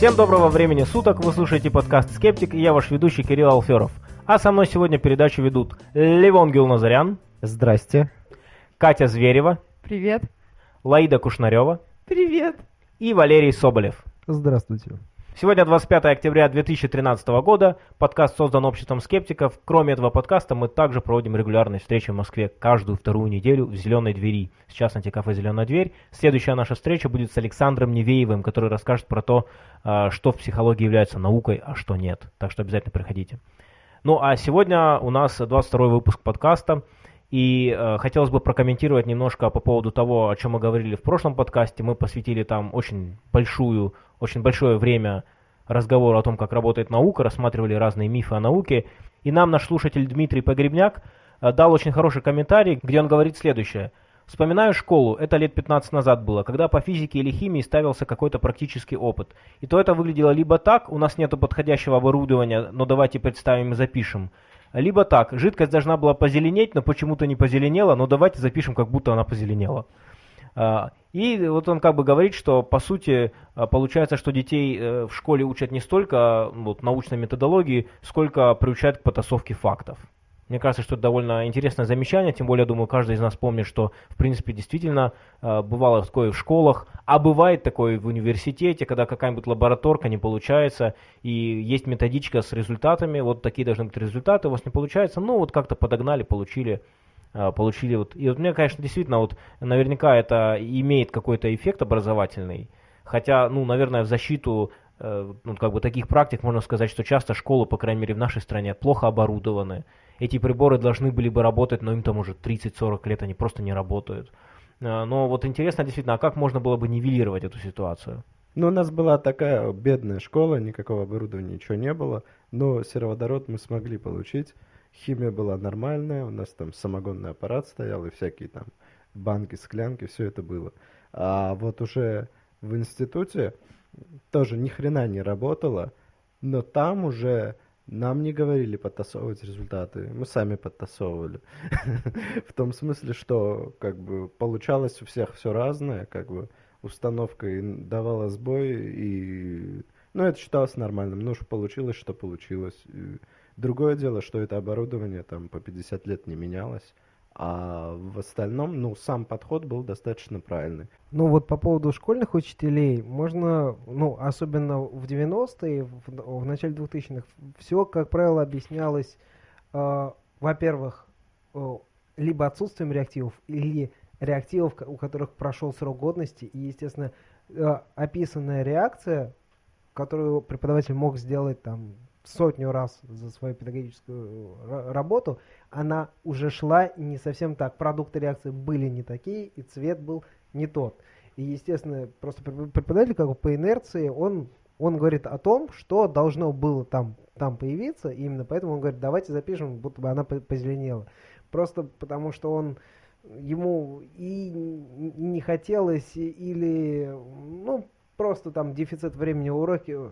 Всем доброго времени суток, вы слушаете подкаст «Скептик» и я ваш ведущий Кирилл Алферов. А со мной сегодня передачу ведут Левон Гилназарян. Здрасте. Катя Зверева. Привет. Лаида Кушнарева. Привет. И Валерий Соболев. Здравствуйте. Сегодня 25 октября 2013 года. Подкаст создан обществом скептиков. Кроме этого подкаста мы также проводим регулярные встречи в Москве каждую вторую неделю в «Зеленой двери». Сейчас антикафе «Зеленая дверь». Следующая наша встреча будет с Александром Невеевым, который расскажет про то, а, что в психологии является наукой, а что нет. Так что обязательно приходите. Ну а сегодня у нас 22 выпуск подкаста. И э, хотелось бы прокомментировать немножко по поводу того, о чем мы говорили в прошлом подкасте. Мы посвятили там очень большую, очень большое время разговору о том, как работает наука, рассматривали разные мифы о науке. И нам наш слушатель Дмитрий Погребняк э, дал очень хороший комментарий, где он говорит следующее. Вспоминаю школу, это лет 15 назад было, когда по физике или химии ставился какой-то практический опыт. И то это выглядело либо так, у нас нет подходящего оборудования, но давайте представим и запишем. Либо так, жидкость должна была позеленеть, но почему-то не позеленела, но давайте запишем, как будто она позеленела. А, и вот он как бы говорит, что по сути а, получается, что детей э, в школе учат не столько вот, научной методологии, сколько приучают к потасовке фактов. Мне кажется, что это довольно интересное замечание, тем более, думаю, каждый из нас помнит, что, в принципе, действительно бывало такое в школах, а бывает такое в университете, когда какая-нибудь лабораторка не получается, и есть методичка с результатами, вот такие должны быть результаты, у вас не получается, ну вот как-то подогнали, получили, получили вот. И вот мне, конечно, действительно, вот наверняка это имеет какой-то эффект образовательный, хотя, ну, наверное, в защиту э, ну, как бы таких практик можно сказать, что часто школы, по крайней мере в нашей стране, плохо оборудованы, эти приборы должны были бы работать, но им там уже 30-40 лет, они просто не работают. Э, но вот интересно действительно, а как можно было бы нивелировать эту ситуацию? Ну, у нас была такая бедная школа, никакого оборудования, ничего не было, но сероводород мы смогли получить. Химия была нормальная, у нас там самогонный аппарат стоял и всякие там банки, склянки, все это было. А вот уже в институте тоже ни хрена не работало, но там уже нам не говорили подтасовывать результаты, мы сами подтасовывали. В том смысле, что как бы получалось у всех все разное, как бы установка давала сбой, и ну, это считалось нормальным. Ну, что получилось, что получилось. Другое дело, что это оборудование там по 50 лет не менялось. А в остальном, ну, сам подход был достаточно правильный. Ну вот по поводу школьных учителей, можно, ну, особенно в 90-е, в, в начале 2000-х, все, как правило, объяснялось, э, во-первых, э, либо отсутствием реактивов, или реактивов, у которых прошел срок годности, и, естественно, э, описанная реакция, которую преподаватель мог сделать там сотню раз за свою педагогическую работу, она уже шла не совсем так. Продукты реакции были не такие, и цвет был не тот. И, естественно, просто преподаватель как бы по инерции, он, он говорит о том, что должно было там, там появиться, и именно поэтому он говорит, давайте запишем, будто бы она позеленела. Просто потому что он ему и не хотелось, или, ну, просто там дефицит времени в уроке,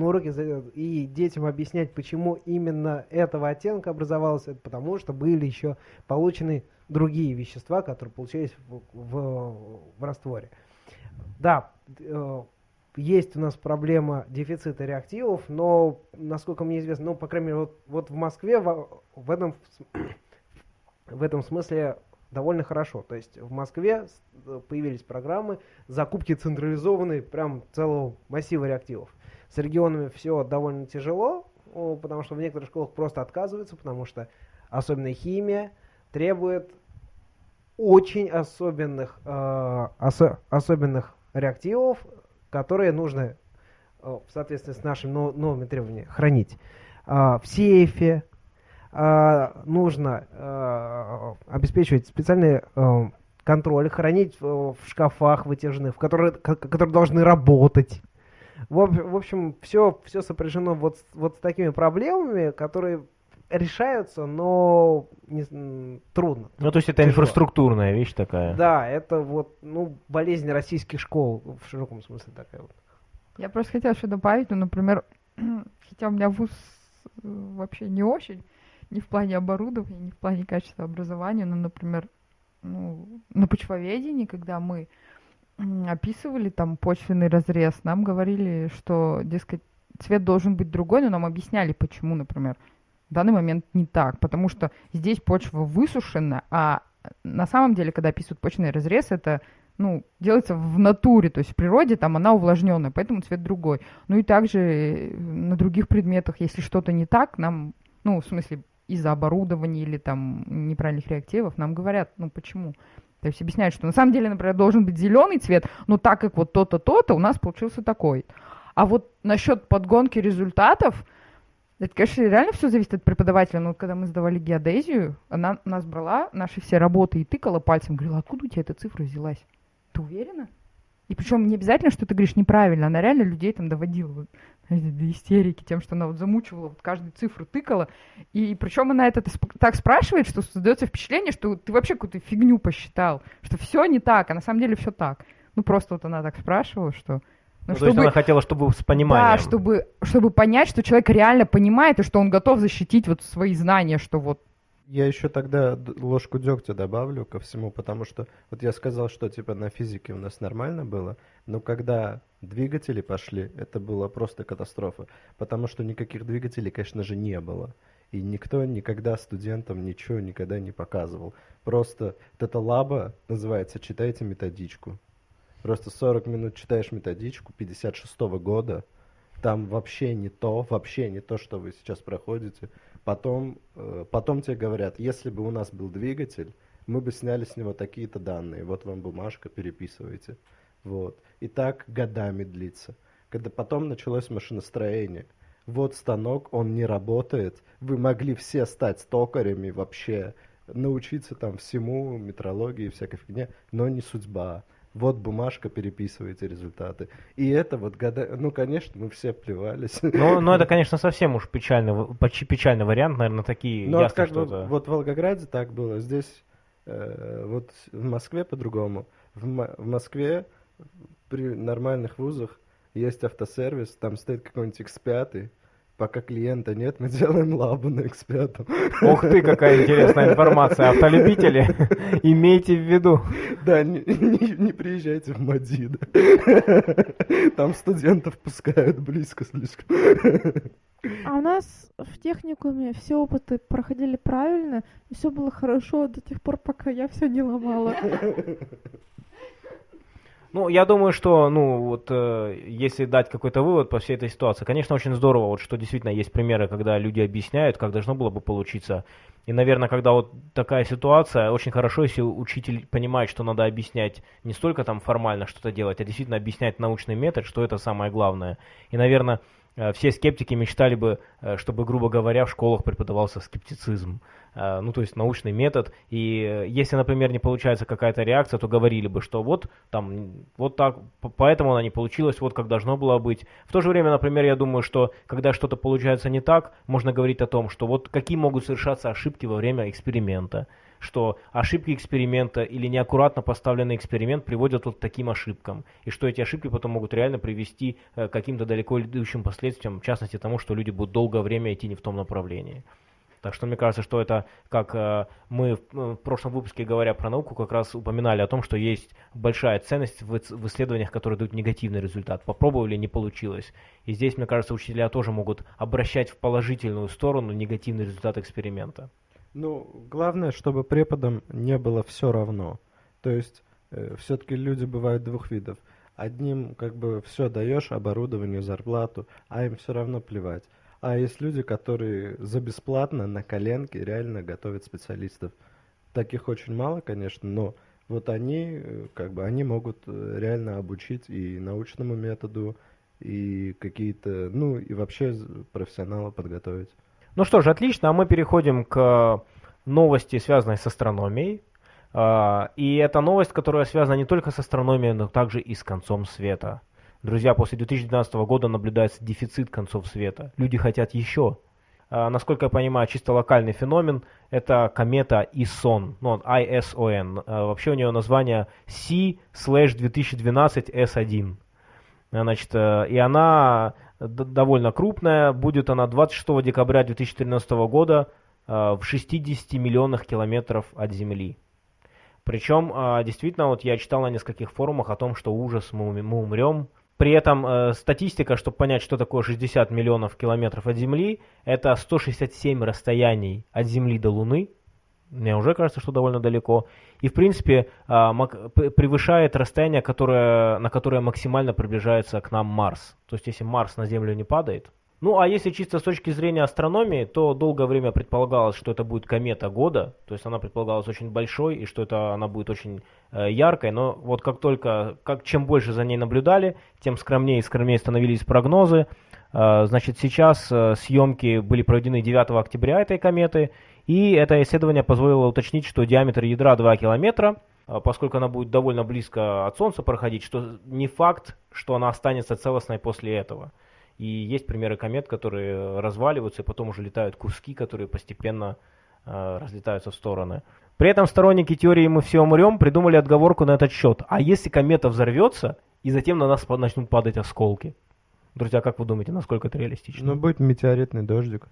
на уроке и детям объяснять, почему именно этого оттенка образовалось, это потому что были еще получены другие вещества, которые получались в, в, в растворе. Да, э, есть у нас проблема дефицита реактивов, но, насколько мне известно, ну, по крайней мере, вот, вот в Москве в, в, этом, в этом смысле довольно хорошо. То есть в Москве появились программы закупки централизованной прям целого массива реактивов. С регионами все довольно тяжело, потому что в некоторых школах просто отказываются, потому что особенно химия требует очень особенных, э, осо особенных реактивов, которые нужно э, в соответствии с нашими новыми требованиями хранить э, в сейфе, э, нужно э, обеспечивать специальный э, контроль, хранить в, в шкафах вытяжных, в которые, которые должны работать. В, в общем, все, все сопряжено вот, вот с такими проблемами, которые решаются, но не, трудно. Ну, то есть это тяжело. инфраструктурная вещь такая. Да, это вот, ну, болезнь российских школ в широком смысле такая вот. Я просто хотела еще добавить, ну, например, хотя у меня вуз э, вообще не очень, не в плане оборудования, не в плане качества образования, но, например, ну, на почвоведении, когда мы описывали там почвенный разрез, нам говорили, что, дескать, цвет должен быть другой, но нам объясняли, почему, например, в данный момент не так, потому что здесь почва высушена, а на самом деле, когда описывают почвенный разрез, это ну, делается в натуре, то есть в природе там она увлажненная, поэтому цвет другой. Ну и также э, на других предметах, если что-то не так, нам, ну, в смысле, из-за оборудования или там неправильных реактивов, нам говорят, ну почему. То есть объясняют, что на самом деле, например, должен быть зеленый цвет, но так как вот то-то, то-то, у нас получился такой. А вот насчет подгонки результатов, это, конечно, реально все зависит от преподавателя. Но вот когда мы сдавали геодезию, она нас брала наши все работы и тыкала пальцем, говорила, откуда у тебя эта цифра взялась? Ты уверена? И причем не обязательно, что ты говоришь неправильно, она реально людей там доводила до истерики тем, что она вот замучивала, вот каждую цифру тыкала. И причем она это так спрашивает, что создается впечатление, что ты вообще какую-то фигню посчитал, что все не так, а на самом деле все так. Ну просто вот она так спрашивала, что... Ну, ну, чтобы, то есть она хотела, чтобы с пониманием. Да, чтобы, чтобы понять, что человек реально понимает, и что он готов защитить вот свои знания, что вот я еще тогда ложку дегтя добавлю ко всему, потому что вот я сказал, что типа на физике у нас нормально было, но когда двигатели пошли, это была просто катастрофа, потому что никаких двигателей, конечно же, не было. И никто никогда студентам ничего никогда не показывал. Просто эта лаба называется «Читайте методичку». Просто 40 минут читаешь методичку 56 -го года, там вообще не то, вообще не то, что вы сейчас проходите. Потом, э, потом тебе говорят, если бы у нас был двигатель, мы бы сняли с него такие-то данные. Вот вам бумажка, переписывайте. Вот. И так годами длится. Когда потом началось машиностроение. Вот станок, он не работает. Вы могли все стать стокарями вообще, научиться там всему, метрологии, всякой фигне, но не судьба вот бумажка, переписывайте результаты. И это вот года... Ну, конечно, мы все плевались. Ну, ну это, конечно, совсем уж печальный, печальный вариант, наверное, такие ну, ясно, как что бы, Вот в Волгограде так было, здесь, э, вот в Москве по-другому. В, в Москве при нормальных вузах есть автосервис, там стоит какой-нибудь X5, Пока клиента нет, мы делаем лабу на X5. Ух ты, какая интересная информация. Автолюбители, имейте в виду. Да, не, не, не приезжайте в Мадида. Там студентов пускают близко слишком. А у нас в техникуме все опыты проходили правильно, и все было хорошо до тех пор, пока я все не ломала. Ну, я думаю, что, ну, вот, э, если дать какой-то вывод по всей этой ситуации, конечно, очень здорово, вот, что действительно есть примеры, когда люди объясняют, как должно было бы получиться. И, наверное, когда вот такая ситуация, очень хорошо, если учитель понимает, что надо объяснять не столько там формально что-то делать, а действительно объяснять научный метод, что это самое главное. И, наверное, все скептики мечтали бы, э, чтобы, грубо говоря, в школах преподавался скептицизм, э, ну, то есть научный метод. И если, например, не получается какая-то реакция, то говорили бы, что вот там, вот так, поэтому она не получилась, вот как должно было быть. В то же время, например, я думаю, что когда что-то получается не так, можно говорить о том, что вот какие могут совершаться ошибки во время эксперимента что ошибки эксперимента или неаккуратно поставленный эксперимент приводят вот к таким ошибкам, и что эти ошибки потом могут реально привести э, к каким-то далеко идущим последствиям, в частности тому, что люди будут долгое время идти не в том направлении. Так что мне кажется, что это, как э, мы в прошлом выпуске, говоря про науку, как раз упоминали о том, что есть большая ценность в исследованиях, которые дают негативный результат. Попробовали, не получилось. И здесь, мне кажется, учителя тоже могут обращать в положительную сторону негативный результат эксперимента. Ну, главное, чтобы преподам не было все равно. То есть, э, все-таки люди бывают двух видов. Одним как бы все даешь, оборудование, зарплату, а им все равно плевать. А есть люди, которые за бесплатно на коленке реально готовят специалистов. Таких очень мало, конечно, но вот они, э, как бы, они могут э, реально обучить и научному методу, и какие-то, ну, и вообще профессионала подготовить. Ну что ж, отлично, а мы переходим к новости, связанной с астрономией. А, и это новость, которая связана не только с астрономией, но также и с концом света. Друзья, после 2012 года наблюдается дефицит концов света. Люди хотят еще. А, насколько я понимаю, чисто локальный феномен – это комета ISON, ну, ISON. Вообще у нее название C-2012-S1. Значит, э, и она довольно крупная. Будет она 26 декабря 2013 года э, в 60 миллионах километров от Земли. Причем, а, действительно, вот я читал на нескольких форумах о том, что ужас, мы умрем. При этом э, статистика, чтобы понять, что такое 60 миллионов километров от Земли, это 167 расстояний от Земли до Луны. Мне уже кажется, что довольно далеко. И, в принципе, а, превышает расстояние, которое, на которое максимально приближается к нам Марс. То есть, если Марс на Землю не падает. Ну, а если чисто с точки зрения астрономии, то долгое время предполагалось, что это будет комета года. То есть, она предполагалась очень большой, и что это она будет очень э, яркой. Но вот как только, как, чем больше за ней наблюдали, тем скромнее и скромнее становились прогнозы. Э, значит, сейчас э, съемки были проведены 9 октября этой кометы, и это исследование позволило уточнить, что диаметр ядра 2 километра, а, поскольку она будет довольно близко от Солнца проходить, что не факт, что она останется целостной после этого. И есть примеры комет, которые разваливаются, и потом уже летают куски, которые постепенно э, разлетаются в стороны. При этом сторонники теории «мы все умрем» придумали отговорку на этот счет. А если комета взорвется, и затем на нас начнут падать осколки? Друзья, как вы думаете, насколько это реалистично? Ну, будет метеоритный дождик.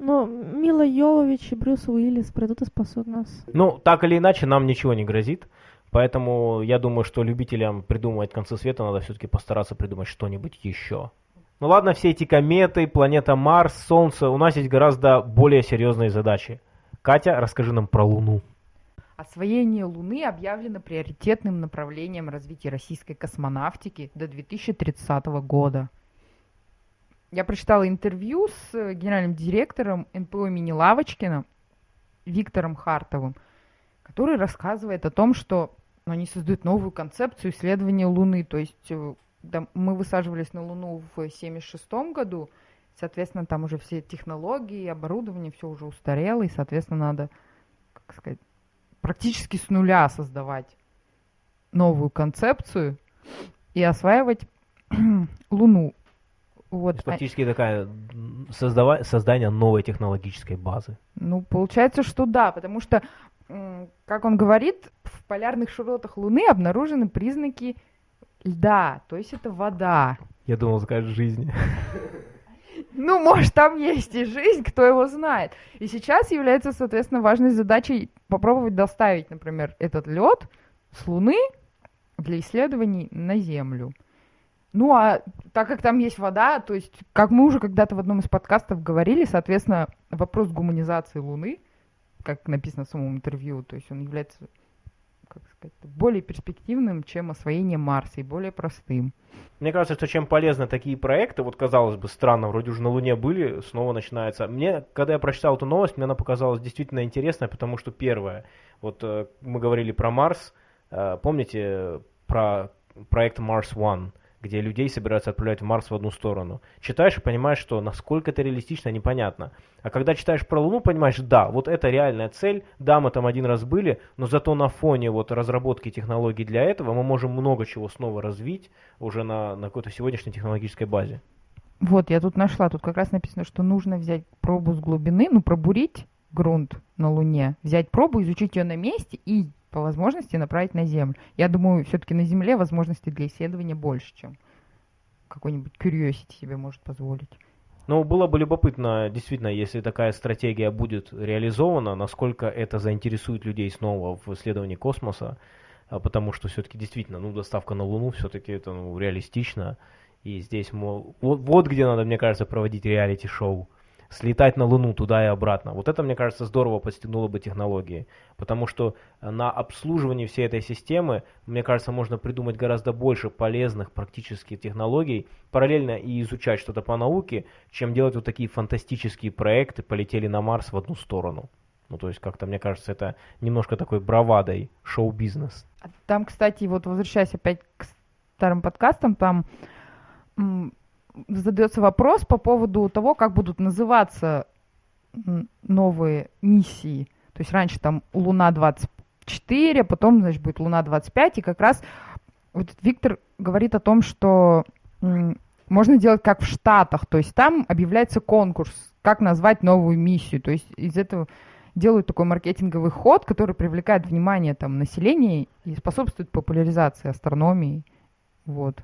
Но Мила Йовович и Брюс Уиллис придут и спасут нас. Ну, так или иначе, нам ничего не грозит. Поэтому я думаю, что любителям придумывать концы света надо все-таки постараться придумать что-нибудь еще. Ну ладно, все эти кометы, планета Марс, Солнце, у нас есть гораздо более серьезные задачи. Катя, расскажи нам про Луну. Освоение Луны объявлено приоритетным направлением развития российской космонавтики до 2030 года. Я прочитала интервью с э, генеральным директором НПО имени Лавочкина Виктором Хартовым, который рассказывает о том, что они создают новую концепцию исследования Луны. То есть э, да, мы высаживались на Луну в 1976 году, соответственно, там уже все технологии, оборудование, все уже устарело, и, соответственно, надо, как сказать, практически с нуля создавать новую концепцию и осваивать Луну. Вот. То есть а- Фактически такая создава- создание новой технологической базы. Ну, получается, что да, потому что, как он говорит, в полярных широтах Луны обнаружены признаки льда, то есть это вода. Я думал, скажешь жизни. Ну, может, там есть и жизнь, кто его знает. И сейчас является, соответственно, важной задачей попробовать доставить, например, этот лед с Луны для исследований на Землю. Ну, а так как там есть вода, то есть, как мы уже когда-то в одном из подкастов говорили, соответственно, вопрос гуманизации Луны, как написано в самом интервью, то есть он является, как сказать, более перспективным, чем освоение Марса и более простым. Мне кажется, что чем полезны такие проекты, вот казалось бы, странно, вроде уже на Луне были, снова начинается. Мне, когда я прочитал эту новость, мне она показалась действительно интересной, потому что первое, вот э, мы говорили про Марс, э, помните э, про проект Mars One, где людей собираются отправлять в Марс в одну сторону. Читаешь и понимаешь, что насколько это реалистично, непонятно. А когда читаешь про Луну, понимаешь, да, вот это реальная цель, да, мы там один раз были, но зато на фоне вот разработки технологий для этого мы можем много чего снова развить уже на, на какой-то сегодняшней технологической базе. Вот, я тут нашла, тут как раз написано, что нужно взять пробу с глубины, ну, пробурить грунт на Луне, взять пробу, изучить ее на месте и по возможности направить на Землю. Я думаю, все-таки на Земле возможностей для исследования больше, чем какой-нибудь Curiosity себе может позволить. Но было бы любопытно, действительно, если такая стратегия будет реализована, насколько это заинтересует людей снова в исследовании космоса, а, потому что все-таки действительно, ну, доставка на Луну все-таки это ну, реалистично, и здесь, мол, вот, вот где надо, мне кажется, проводить реалити-шоу. Слетать на Луну туда и обратно. Вот это, мне кажется, здорово подстегнуло бы технологии. Потому что на обслуживании всей этой системы, мне кажется, можно придумать гораздо больше полезных практических технологий, параллельно и изучать что-то по науке, чем делать вот такие фантастические проекты, полетели на Марс в одну сторону. Ну, то есть, как-то, мне кажется, это немножко такой бравадой шоу-бизнес. А Там, кстати, вот возвращаясь опять к старым подкастам, там задается вопрос по поводу того, как будут называться новые миссии. То есть раньше там Луна-24, а потом, значит, будет Луна-25, и как раз вот Виктор говорит о том, что можно делать как в Штатах, то есть там объявляется конкурс, как назвать новую миссию, то есть из этого делают такой маркетинговый ход, который привлекает внимание там населения и способствует популяризации астрономии. Вот.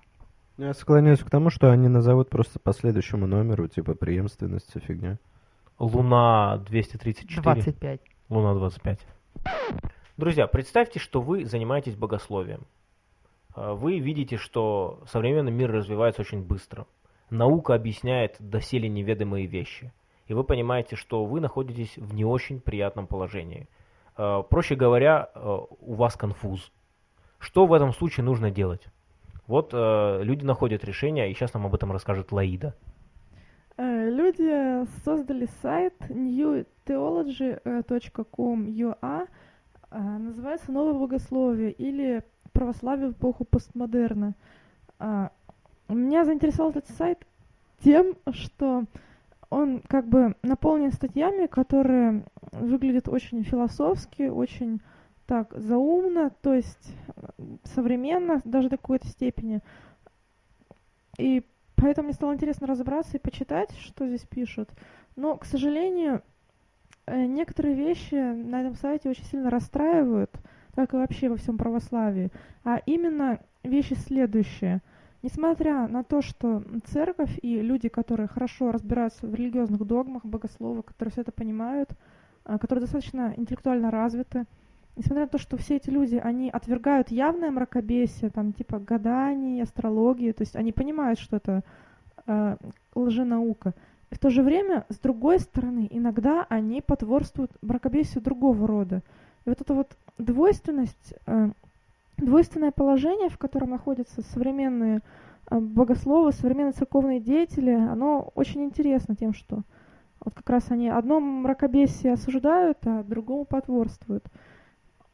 Я склоняюсь к тому, что они назовут просто по следующему номеру, типа преемственность, вся фигня. Луна 234. 25. Луна 25. Друзья, представьте, что вы занимаетесь богословием. А, Вы видите, что современный мир развивается очень быстро. Наука объясняет доселе неведомые вещи. И вы понимаете, что вы находитесь в не очень приятном положении. А, Проще говоря, а, у вас конфуз. Что в этом случае нужно делать? Вот э, люди находят решение, и сейчас нам об этом расскажет Лаида. Э, Люди создали сайт newtheology.com.ua, э, называется «Новое богословие» или «Православие в эпоху постмодерна». А, Меня заинтересовал этот сайт тем, что он как бы наполнен статьями, которые выглядят очень философски, очень так заумно, то есть э, современно даже до какой-то степени. И поэтому мне стало интересно разобраться и почитать, что здесь пишут. Но, к сожалению, э, некоторые вещи на этом сайте очень сильно расстраивают, как и вообще во всем православии. А именно вещи следующие. Несмотря на то, что церковь и люди, которые хорошо разбираются в религиозных догмах, богословы, которые все это понимают, а, которые достаточно интеллектуально развиты, несмотря на то, что все эти люди, они отвергают явное мракобесие, там, типа гаданий, астрологии, то есть они понимают, что это э, лженаука. И в то же время, с другой стороны, иногда они потворствуют мракобесию другого рода. И вот эта вот двойственность, э, двойственное положение, в котором находятся современные э, богословы, современные церковные деятели, оно очень интересно тем, что вот как раз они одно мракобесие осуждают, а другому потворствуют.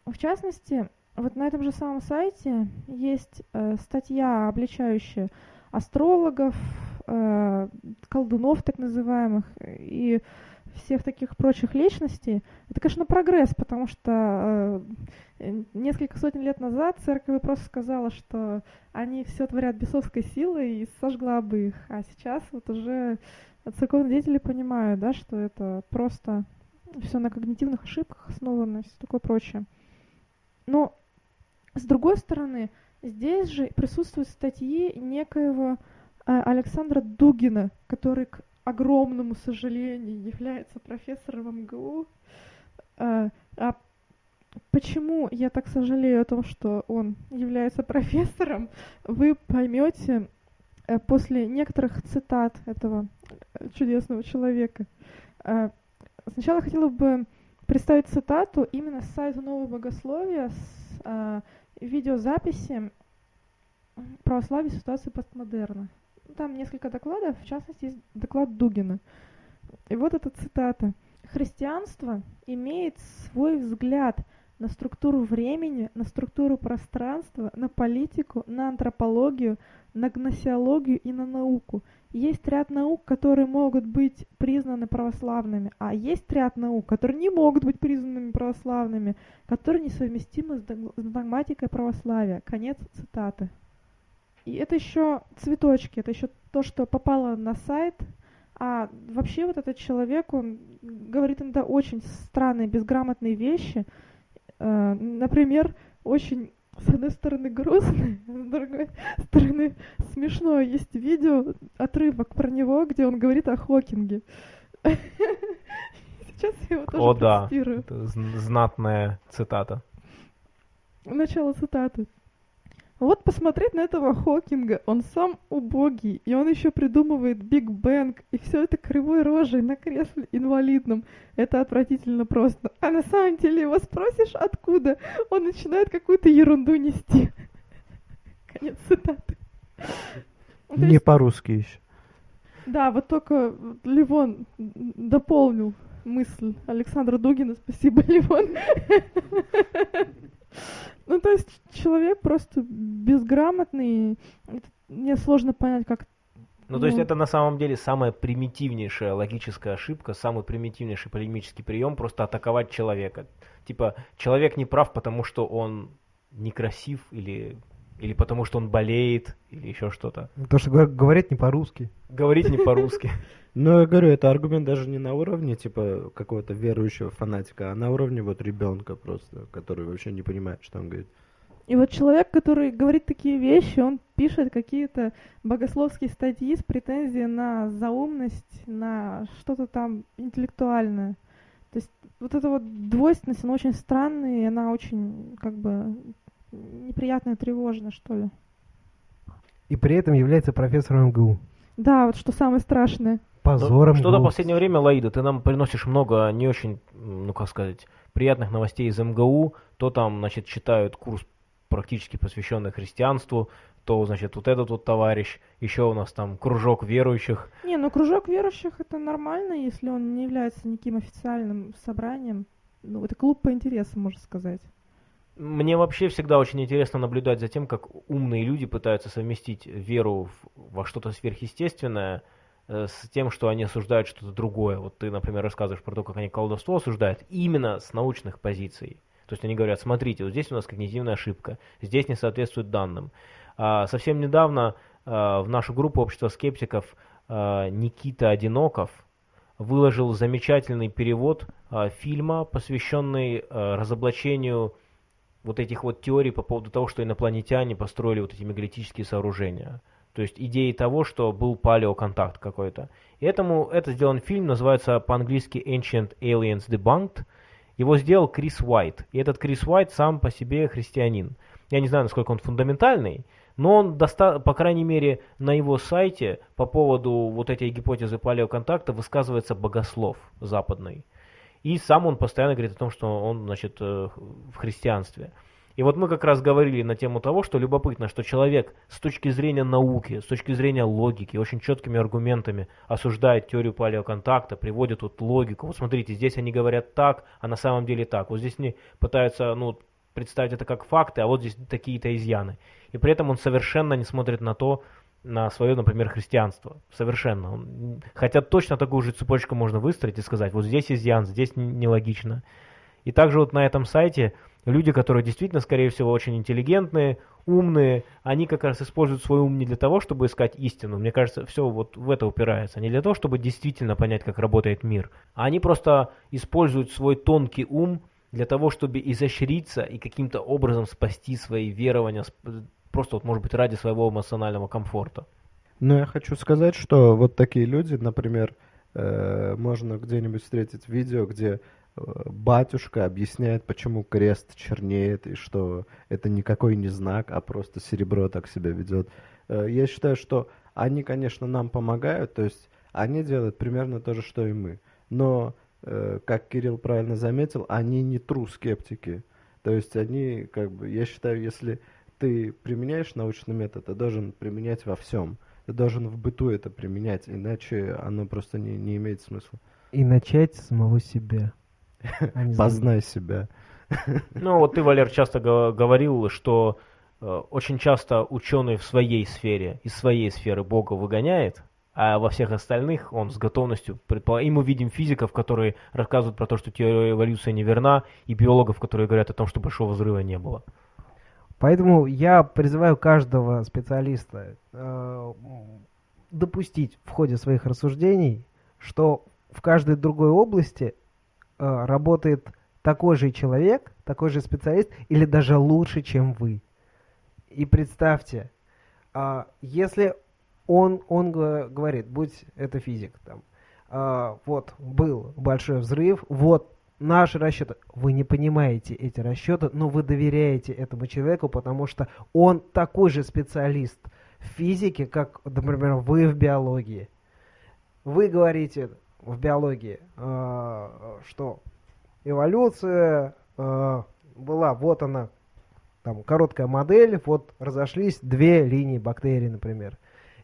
В частности, вот на этом же самом сайте есть э, статья, обличающая астрологов, э, колдунов так называемых и всех таких прочих личностей. Это, конечно, прогресс, потому что э, несколько сотен лет назад церковь просто сказала, что они все творят бесовской силой и сожгла бы их. А сейчас вот уже церковные деятели понимают, да, что это просто все на когнитивных ошибках основано и все такое прочее. Но, с другой стороны, здесь же присутствуют статьи некоего э, Александра Дугина, который, к огромному сожалению, является профессором МГУ. Э, а почему я так сожалею о том, что он является профессором, вы поймете э, после некоторых цитат этого чудесного человека. Сначала хотела бы представить цитату именно с сайта Нового Богословия, с э, видеозаписи православия ситуации постмодерна. Там несколько докладов, в частности, есть доклад Дугина. И вот эта цитата. «Христианство имеет свой взгляд на структуру времени, на структуру пространства, на политику, на антропологию, на гносеологию и на науку. Есть ряд наук, которые могут быть признаны православными, а есть ряд наук, которые не могут быть признанными православными, которые несовместимы с дог- с догматикой православия. Конец цитаты. И это еще цветочки, это еще то, что попало на сайт. А вообще вот этот человек, он говорит иногда очень странные, безграмотные вещи. Э, Например, очень с одной стороны грустно, с другой стороны смешно. Есть видео, отрывок про него, где он говорит о Хокинге. Сейчас я его тоже О да, это зн- знатная цитата. Начало цитаты. Вот посмотреть на этого Хокинга, он сам убогий, и он еще придумывает Биг Бэнг, и все это кривой рожей на кресле инвалидном. Это отвратительно просто. А на самом деле его спросишь, откуда, он начинает какую-то ерунду нести. Конец цитаты. Ну, Не по-русски еще. да, вот только Ливон дополнил мысль Александра Дугина. Спасибо, Ливон. Ну, то есть человек просто безграмотный. Мне сложно понять, как... Ну, то есть Ну. это на самом деле самая примитивнейшая логическая ошибка, самый примитивнейший полемический прием просто атаковать человека. Типа, человек не прав, потому что он некрасив или, или потому что он болеет, или еще что-то. То, что говор- говорит не по-русски. Говорить не по-русски. Но я говорю, это аргумент даже не на уровне, типа, какого-то верующего фанатика, а на уровне вот ребенка просто, который вообще не понимает, что он говорит. И вот человек, который говорит такие вещи, он пишет какие-то богословские статьи с претензией на заумность, на что-то там интеллектуальное. То есть вот эта вот двойственность, она очень странная, и она очень, как бы, неприятная, тревожная, что ли. И при этом является профессором МГУ. Да, вот что самое страшное. Позором. Что-то в последнее время, Лаида, ты нам приносишь много не очень, ну как сказать, приятных новостей из МГУ. То там, значит, читают курс практически посвященный христианству, то, значит, вот этот вот товарищ, еще у нас там кружок верующих. Не, ну кружок верующих это нормально, если он не является никаким официальным собранием. Ну, это клуб по интересам, можно сказать. Мне вообще всегда очень интересно наблюдать за тем, как умные люди пытаются совместить веру во что-то сверхъестественное э, с тем, что они осуждают что-то другое. Вот ты, например, рассказываешь про то, как они колдовство осуждают именно с научных позиций. То есть они говорят, смотрите, вот здесь у нас когнитивная ошибка, здесь не соответствует данным. А, совсем недавно а, в нашу группу общества скептиков а, Никита Одиноков выложил замечательный перевод фильма, посвященный разоблачению вот этих вот теорий по поводу того, что инопланетяне построили вот эти мегалитические сооружения. То есть идеи того, что был палеоконтакт какой-то. И этому, это сделан фильм, называется по-английски Ancient Aliens Debunked. Его сделал Крис Уайт. И этот Крис Уайт сам по себе христианин. Я не знаю, насколько он фундаментальный, но он, доста- по крайней мере, на его сайте по поводу вот этой гипотезы палеоконтакта высказывается богослов западный. И сам он постоянно говорит о том, что он, значит, э, в христианстве. И вот мы как раз говорили на тему того, что любопытно, что человек с точки зрения науки, с точки зрения логики, очень четкими аргументами осуждает теорию палеоконтакта, приводит вот логику. Вот смотрите, здесь они говорят так, а на самом деле так. Вот здесь они пытаются, ну, представить это как факты, а вот здесь такие-то изъяны. И при этом он совершенно не смотрит на то, на свое, например, христианство. Совершенно. Хотя точно такую же цепочку можно выстроить и сказать, вот здесь изъян, здесь нелогично. И также вот на этом сайте люди, которые действительно, скорее всего, очень интеллигентные, умные, они как раз используют свой ум не для того, чтобы искать истину. Мне кажется, все вот в это упирается. Не для того, чтобы действительно понять, как работает мир. А они просто используют свой тонкий ум для того, чтобы изощриться и каким-то образом спасти свои верования, просто вот, может быть, ради своего эмоционального комфорта. Но я хочу сказать, что вот такие люди, например, э, можно где-нибудь встретить видео, где э, батюшка объясняет, почему крест чернеет, и что это никакой не знак, а просто серебро так себя ведет. Э, Я считаю, что они, конечно, нам помогают, то есть они делают примерно то же, что и мы. Но, э, как Кирилл правильно заметил, они не true скептики. То есть они, как бы, я считаю, если ты применяешь научный метод, ты должен применять во всем. Ты должен в быту это применять, иначе оно просто не, не имеет смысла. И начать с самого себя. а Познай себя. Ну, вот ты, Валер, часто го- говорил, что э, очень часто ученый в своей сфере, из своей сферы Бога выгоняет, а во всех остальных он с готовностью предполагает. И мы видим физиков, которые рассказывают про то, что теория эволюции неверна, и биологов, которые говорят о том, что большого взрыва не было. Поэтому я призываю каждого специалиста э, допустить в ходе своих рассуждений, что в каждой другой области э, работает такой же человек, такой же специалист, или даже лучше, чем вы. И представьте, а, если он, он говорит, будь это физик, там, а, вот был большой взрыв, вот наши расчеты. Вы не понимаете эти расчеты, но вы доверяете этому человеку, потому что он такой же специалист в физике, как, например, вы в биологии. Вы говорите в биологии, э, что эволюция э, была, вот она, там короткая модель, вот разошлись две линии бактерий, например.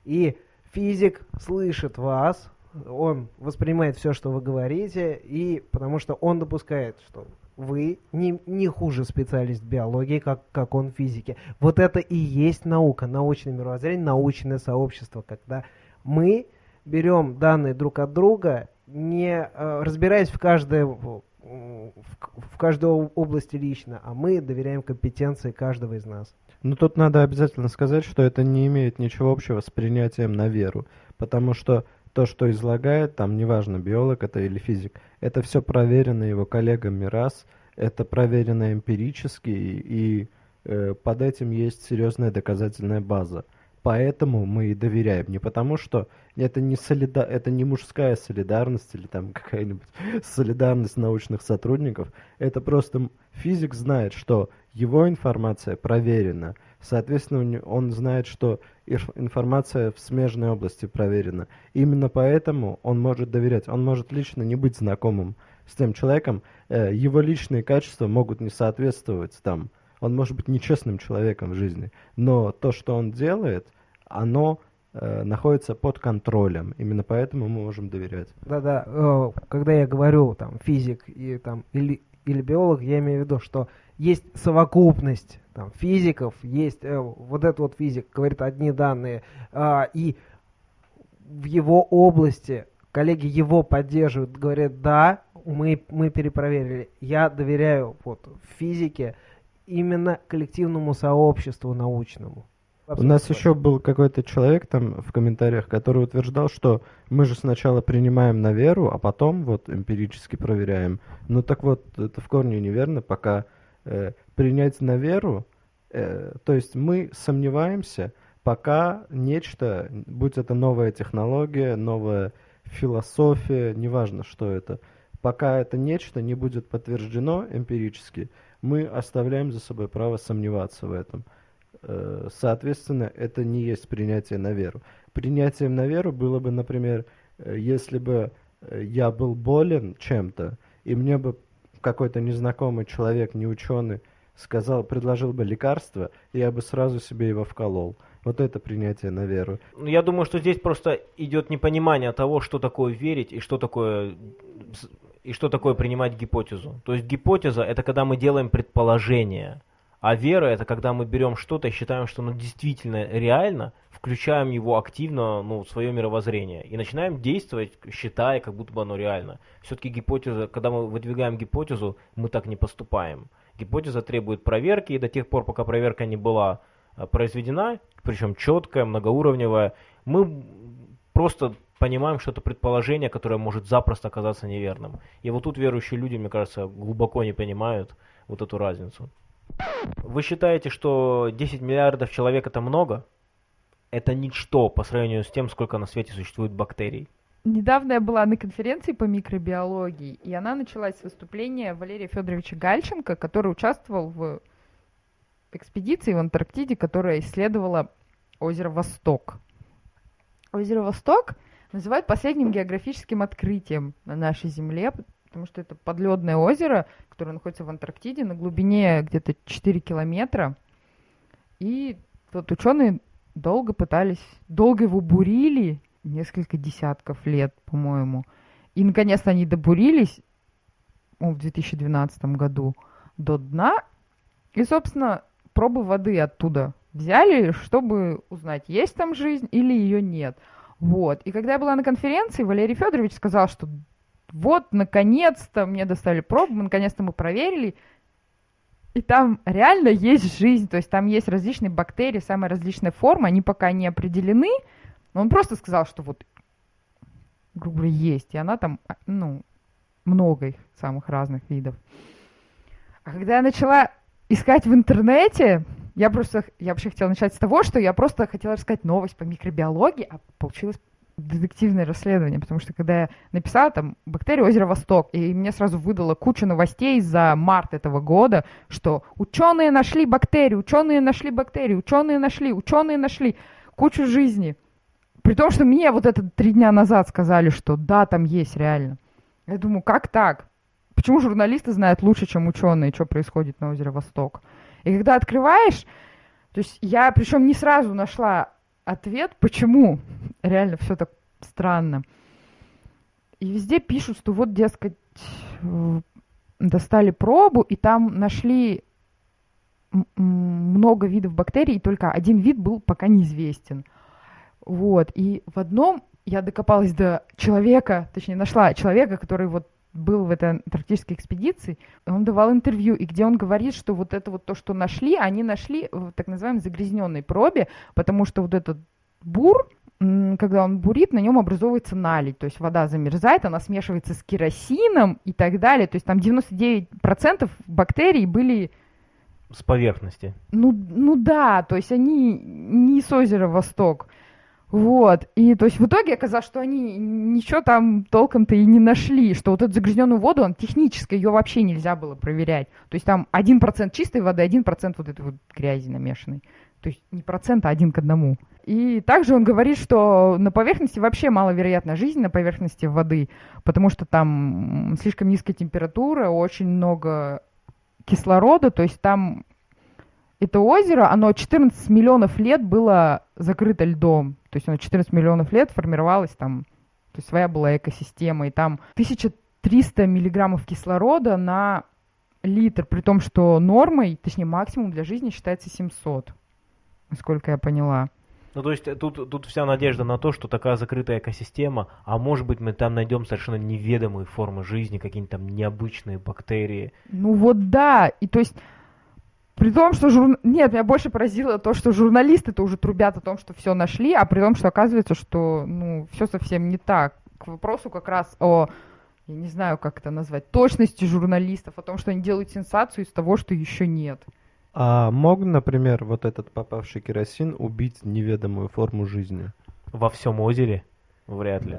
И физик слышит вас, он воспринимает все, что вы говорите, и потому что он допускает, что вы не, не хуже специалист биологии, как, как он в физике. Вот это и есть наука, научное мировоззрение, научное сообщество, когда мы берем данные друг от друга, не э, разбираясь в каждой, в, в каждой области лично, а мы доверяем компетенции каждого из нас. Но тут надо обязательно сказать, что это не имеет ничего общего с принятием на веру, потому что то, что излагает, там, неважно, биолог это или физик, это все проверено его коллегами раз, это проверено эмпирически, и э, под этим есть серьезная доказательная база. Поэтому мы и доверяем. Не потому, что это не, солида... это не мужская солидарность или там какая-нибудь солидарность научных сотрудников. Это просто физик знает, что его информация проверена. Соответственно, он знает, что информация в смежной области проверена. Именно поэтому он может доверять. Он может лично не быть знакомым с тем человеком. Э, его личные качества могут не соответствовать там. Он может быть нечестным человеком в жизни. Но то, что он делает, оно э, находится под контролем. Именно поэтому мы можем доверять. Да-да, э, когда я говорю там физик и там или или биолог, я имею в виду, что есть совокупность там, физиков, есть э, вот этот вот физик говорит одни данные, э, и в его области коллеги его поддерживают, говорят, да, мы, мы перепроверили. Я доверяю вот физике именно коллективному сообществу научному. У нас еще был какой-то человек там в комментариях, который утверждал, что мы же сначала принимаем на веру, а потом вот эмпирически проверяем. Ну так вот, это в корне неверно, пока э, принять на веру, э, то есть мы сомневаемся, пока нечто, будь это новая технология, новая философия, неважно, что это, пока это нечто не будет подтверждено эмпирически, мы оставляем за собой право сомневаться в этом. Э, соответственно, это не есть принятие на веру. Принятием на веру было бы, например, э, если бы э, я был болен чем-то, и мне бы какой-то незнакомый человек, не ученый, сказал, предложил бы лекарство, я бы сразу себе его вколол. Вот это принятие на веру. Ну, я думаю, что здесь просто идет непонимание того, что такое верить и что такое и что такое принимать гипотезу. То есть гипотеза это когда мы делаем предположение. А вера это когда мы берем что-то и считаем, что оно действительно реально, включаем его активно ну, в свое мировоззрение и начинаем действовать, считая, как будто бы оно реально. Все-таки гипотеза, когда мы выдвигаем гипотезу, мы так не поступаем. Гипотеза требует проверки, и до тех пор, пока проверка не была а, произведена, причем четкая, многоуровневая, мы просто понимаем, что это предположение, которое может запросто оказаться неверным. И вот тут верующие люди, мне кажется, глубоко не понимают вот эту разницу. Вы считаете, что 10 миллиардов человек это много? Это ничто по сравнению с тем, сколько на свете существует бактерий. Недавно я была на конференции по микробиологии, и она началась с выступления Валерия Федоровича Гальченко, который участвовал в экспедиции в Антарктиде, которая исследовала озеро Восток. Озеро Восток называют последним географическим открытием на нашей Земле, потому что это подледное озеро, которое находится в Антарктиде на глубине где-то 4 километра. И вот ученые долго пытались, долго его бурили, несколько десятков лет, по-моему. И наконец-то они добурились в 2012 году до дна. И, собственно, пробы воды оттуда взяли, чтобы узнать, есть там жизнь или ее нет. Вот. И когда я была на конференции, Валерий Федорович сказал, что вот, наконец-то мне достали пробу, наконец-то мы проверили, и там реально есть жизнь, то есть там есть различные бактерии, самые различные формы, они пока не определены, но он просто сказал, что вот, грубо говоря, есть, и она там, а, ну, много их, самых разных видов. А когда я начала искать в интернете, я просто, я вообще хотела начать с того, что я просто хотела рассказать новость по микробиологии, а получилось детективное расследование, потому что когда я написала там бактерия озера Восток, и мне сразу выдало кучу новостей за март этого года, что ученые нашли бактерию, ученые нашли бактерию, ученые нашли, ученые нашли кучу жизни. При том, что мне вот это три дня назад сказали, что да, там есть реально. Я думаю, как так? Почему журналисты знают лучше, чем ученые, что происходит на озере Восток? И когда открываешь, то есть я причем не сразу нашла ответ, почему реально все так странно. И везде пишут, что вот, дескать, достали пробу, и там нашли много видов бактерий, и только один вид был пока неизвестен. Вот, и в одном я докопалась до человека, точнее, нашла человека, который вот был в этой антарктической экспедиции, он давал интервью, и где он говорит, что вот это вот то, что нашли, они нашли в так называемой загрязненной пробе, потому что вот этот бур, когда он бурит, на нем образовывается наледь, то есть вода замерзает, она смешивается с керосином и так далее, то есть там 99% бактерий были с поверхности. Ну, ну да, то есть они не с озера Восток. Вот. И то есть в итоге оказалось, что они ничего там толком-то и не нашли, что вот эту загрязненную воду, он технически ее вообще нельзя было проверять. То есть там 1% чистой воды, 1% вот этой вот грязи намешанной. То есть не процент, а один к одному. И также он говорит, что на поверхности вообще маловероятна жизнь на поверхности воды, потому что там слишком низкая температура, очень много кислорода, то есть там это озеро, оно 14 миллионов лет было закрыто льдом. То есть оно 14 миллионов лет формировалось там, то есть своя была экосистема, и там 1300 миллиграммов кислорода на литр, при том, что нормой, точнее максимум для жизни считается 700, насколько я поняла. Ну, то есть э, тут, тут вся надежда на то, что такая закрытая экосистема, а может быть мы там найдем совершенно неведомые формы жизни, какие-нибудь там необычные бактерии. Ну вот да, и то есть при том, что жур... Нет, меня больше поразило то, что журналисты-то уже трубят о том, что все нашли, а при том, что оказывается, что ну, все совсем не так. К вопросу как раз о, я не знаю, как это назвать, точности журналистов, о том, что они делают сенсацию из того, что еще нет. А мог, например, вот этот попавший керосин убить неведомую форму жизни? Во всем озере? Вряд ли.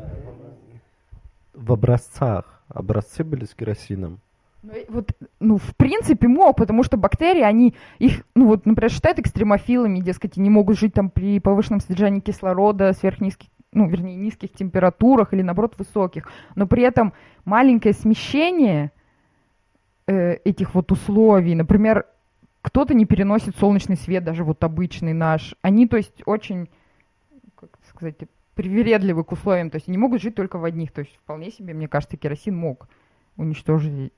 В образцах. Образцы были с керосином. Ну, вот, ну, в принципе, мог, потому что бактерии, они их, ну, вот, например, считают экстремофилами, дескать, они могут жить там при повышенном содержании кислорода, сверхнизких, ну, вернее, низких температурах или, наоборот, высоких. Но при этом маленькое смещение э, этих вот условий, например, кто-то не переносит солнечный свет, даже вот обычный наш. Они, то есть, очень, как сказать, привередливы к условиям, то есть они могут жить только в одних. То есть вполне себе, мне кажется, керосин мог уничтожить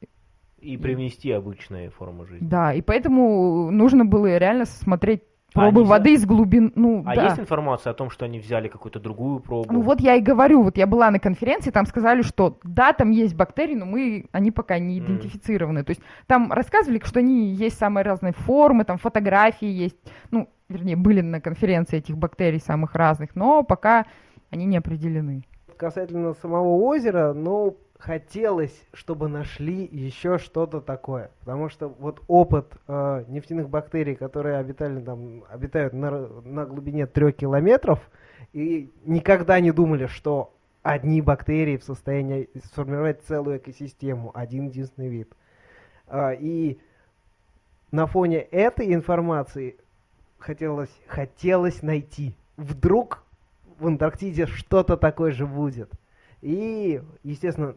и привнести обычные формы жизни. Да, и поэтому нужно было реально смотреть пробы они воды из глубин. Ну, А да. есть информация о том, что они взяли какую-то другую пробу? Ну вот я и говорю, вот я была на конференции, там сказали, что да, там есть бактерии, но мы, они пока не идентифицированы. То есть там рассказывали, что они есть самые разные формы, там фотографии есть, ну, вернее, были на конференции этих бактерий самых разных, но пока они не определены. Касательно самого озера, ну, хотелось, чтобы нашли еще что-то такое. Потому что вот опыт э, нефтяных бактерий, которые обитали там, обитают на, на глубине трех километров, и никогда не думали, что одни бактерии в состоянии сформировать целую экосистему, один единственный вид. А, и на фоне этой информации хотелось, хотелось найти. Вдруг в Антарктиде что-то такое же будет. И, естественно,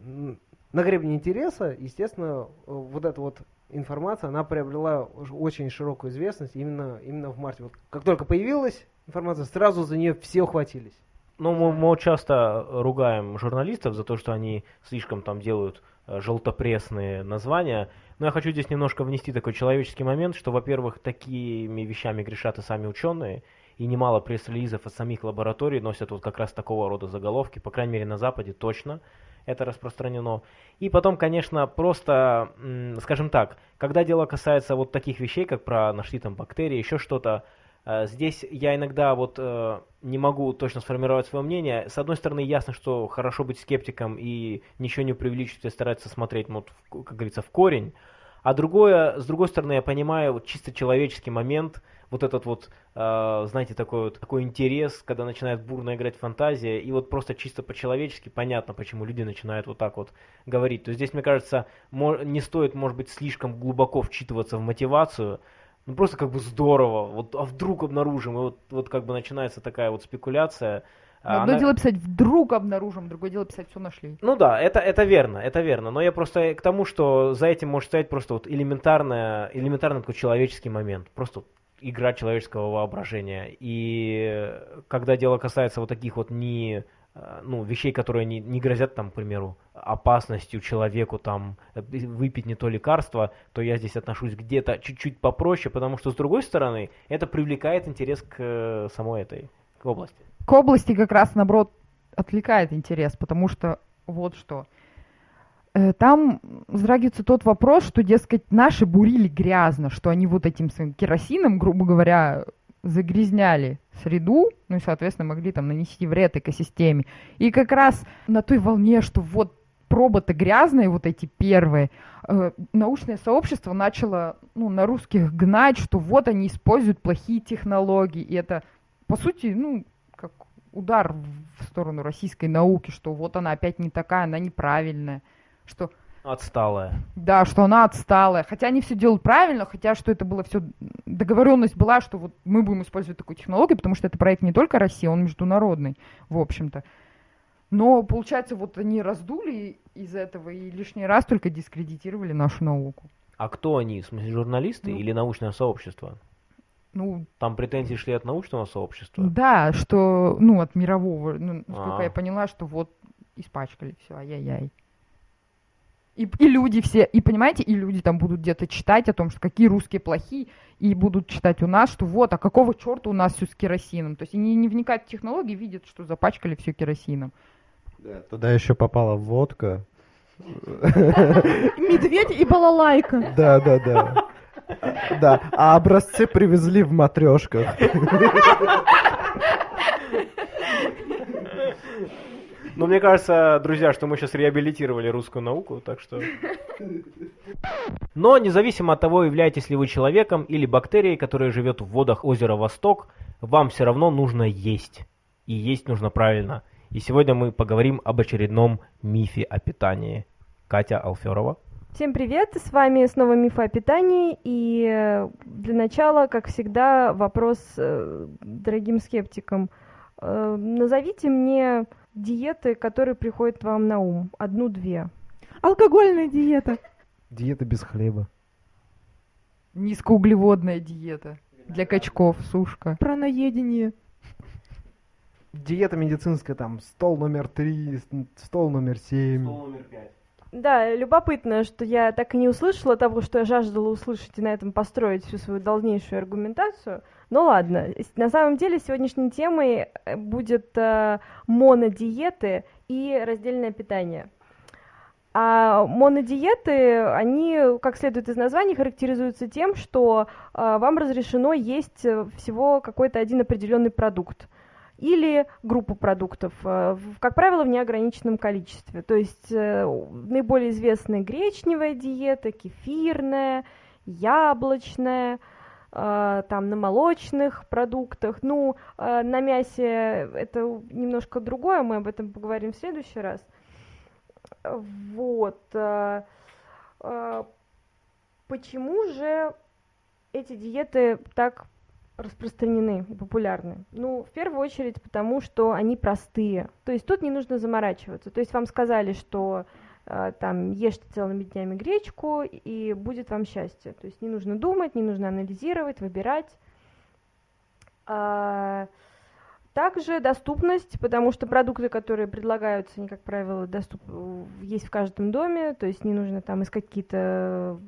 на гребне интереса, естественно, э, вот эта вот информация, она приобрела очень широкую известность именно, именно в марте. Вот как только появилась информация, сразу за нее все ухватились. Ну, мы, мы часто ругаем журналистов за то, что они слишком там делают э, желтопресные названия. Но я хочу здесь немножко внести такой человеческий момент, что, во-первых, такими вещами грешат и сами ученые, и немало пресс-релизов от самих лабораторий носят вот как раз такого рода заголовки, по крайней мере на Западе точно это распространено. И потом, конечно, просто, скажем так, когда дело касается вот таких вещей, как про нашли там бактерии, еще что-то, э, здесь я иногда вот э, не могу точно сформировать свое мнение. С одной стороны, ясно, что хорошо быть скептиком и ничего не преувеличивать, и стараться смотреть, ну, вот, как говорится, в корень. А другое, с другой стороны, я понимаю вот чисто человеческий момент, вот этот вот, э, знаете, такой вот такой интерес, когда начинает бурно играть фантазия, и вот просто чисто по-человечески понятно, почему люди начинают вот так вот говорить. То есть здесь, мне кажется, не стоит, может быть, слишком глубоко вчитываться в мотивацию, ну просто как бы здорово, вот, а вдруг обнаружим, и вот, вот как бы начинается такая вот спекуляция. а Одно она- дело писать «вдруг обнаружим», другое дело писать «все нашли». ну да, это, это верно, это верно. Но я просто к тому, что за этим может стоять просто вот элементарная, элементарный такой человеческий момент. Просто игра человеческого воображения. И когда дело касается вот таких вот не э, ну, вещей, которые не, не грозят, там, к примеру, опасностью человеку, там, э, выпить не то лекарство, то я здесь отношусь где-то чуть-чуть попроще, потому что, с другой стороны, это привлекает интерес к э, самой этой к области. К области как раз, наоборот, отвлекает интерес, потому что вот что. Э, Там затрагивается тот вопрос, что, дескать, наши бурили грязно, что они вот этим своим керосином, грубо говоря, загрязняли среду, ну и, соответственно, могли там нанести вред экосистеме. И как раз на той волне, что вот пробы-то грязные, вот эти первые, э, научное сообщество начало ну, на русских гнать, что вот они используют плохие технологии. И это, по сути, ну, как удар в сторону российской науки, что вот она опять не такая, она неправильная. Что Отсталая. да, что она отсталая. Хотя они все делают правильно, хотя что это было все... Договоренность была, что вот мы будем использовать такую технологию, потому что это проект не только России, он международный, в общем-то. Но, получается, вот они раздули из этого и лишний раз только дискредитировали нашу науку. А кто они? В смысле, журналисты Ну. или научное сообщество? Ну, Там претензии шли от научного сообщества? да, что, ну, от мирового, ну, насколько А. я поняла, что вот испачкали все, ай-яй-яй. И, и люди все, и понимаете, и люди там будут где-то читать о том, что какие русские плохие, и будут читать у нас, что вот, а какого черта у нас все с керосином. То есть они не вникают в технологии, видят, что запачкали все керосином. Да, Туда еще попала водка. Медведь и балалайка. Да, да, да. Да, а образцы привезли в матрешках. Ну, мне кажется, друзья, что мы сейчас реабилитировали русскую науку, так что... Но независимо от того, являетесь ли вы человеком или бактерией, которая живет в водах озера Восток, вам все равно нужно есть. И есть нужно правильно. И сегодня мы поговорим об очередном мифе о питании. Катя Алферова. Всем привет, с вами снова Миф о питании, и э, для начала, как всегда, вопрос э, дорогим скептикам. Э, Назовите мне диеты, которые приходят вам на ум, одну-две. Алкогольная диета. Диета без хлеба. Низкоуглеводная диета для качков, сушка. Праноедение. Диета медицинская, там, стол номер три, стол номер семь. Да, любопытно, что я так и не услышала того, что я жаждала услышать, и на этом построить всю свою дальнейшую аргументацию. Ну ладно, на самом деле сегодняшней темой э, будет э, монодиеты и раздельное питание. А монодиеты, они, как следует из названия, характеризуются тем, что э, вам разрешено есть э, всего какой-то один определенный продукт или группу продуктов, э, как правило, в неограниченном количестве. То есть э, наиболее известная гречневая диета, кефирная, яблочная, там на молочных продуктах. Ну, э, на мясе это немножко другое, мы об этом поговорим в следующий раз. Вот. э, э, Почему же эти диеты так распространены и популярны? Ну, в первую очередь, потому что они простые. То есть тут не нужно заморачиваться. То есть вам сказали, что э, там ешьте целыми днями гречку, и будет вам счастье. То есть не нужно думать, не нужно анализировать, выбирать. А, также доступность, потому что продукты, которые предлагаются, они, как правило, доступ... есть в каждом доме, то есть не нужно там искать какие-то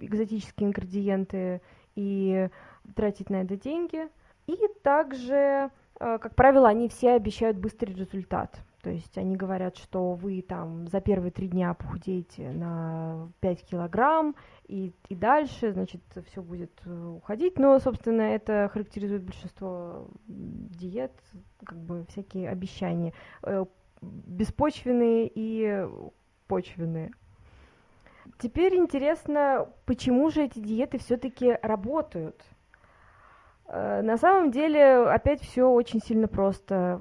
экзотические ингредиенты и тратить на это деньги. И также, э, как правило, они все обещают быстрый результат. То есть они говорят, что вы там за первые три дня похудеете на 5 килограмм, и, и дальше, значит, все будет э, уходить. Но, собственно, это характеризует большинство диет, как бы всякие обещания. э, Беспочвенные и почвенные. Теперь интересно, почему же эти диеты все-таки работают? Э, На самом деле, опять все очень сильно просто,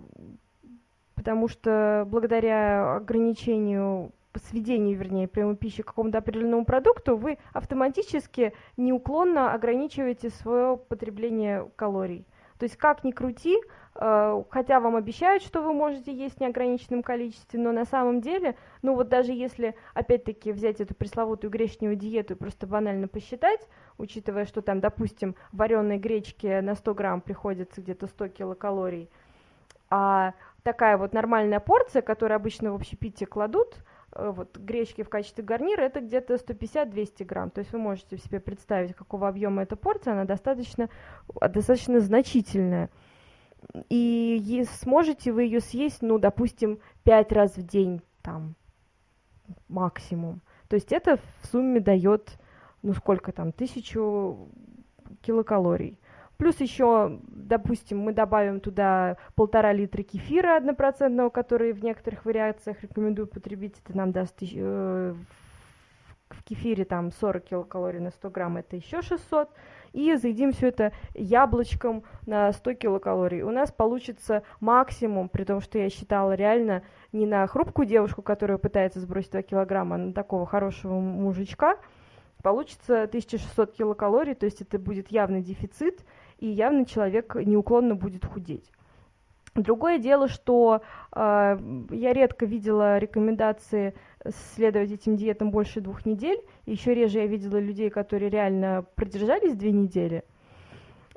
потому что благодаря ограничению, сведению, вернее, приема пищи к какому-то определенному продукту, вы автоматически неуклонно ограничиваете свое потребление калорий. То есть как ни крути, э, хотя вам обещают, что вы можете есть в неограниченном количестве, но на самом деле, ну вот даже если, опять-таки, взять эту пресловутую гречневую диету и просто банально посчитать, учитывая, что там, допустим, вареной гречки на 100 грамм приходится где-то 100 килокалорий, а такая вот нормальная порция, которую обычно в общепите кладут, э, вот гречки в качестве гарнира, это где-то 150-200 грамм. То есть вы можете себе представить, какого объема эта порция, она достаточно, а, достаточно значительная. И сможете вы ее съесть, ну, допустим, 5 раз в день, там, максимум. То есть это в сумме дает, ну, сколько там, тысячу килокалорий. Плюс еще, допустим, мы добавим туда полтора литра кефира однопроцентного, который в некоторых вариациях рекомендую потребить. Это нам даст э, в кефире там 40 килокалорий на 100 грамм, это еще 600 и заедим все это яблочком на 100 килокалорий. У нас получится максимум, при том, что я считала реально не на хрупкую девушку, которая пытается сбросить 2 килограмма, а на такого хорошего мужичка, получится 1600 килокалорий, то есть это будет явный дефицит, и явно человек неуклонно будет худеть. Другое дело, что э, я редко видела рекомендации следовать этим диетам больше двух недель. Еще реже я видела людей, которые реально продержались две недели.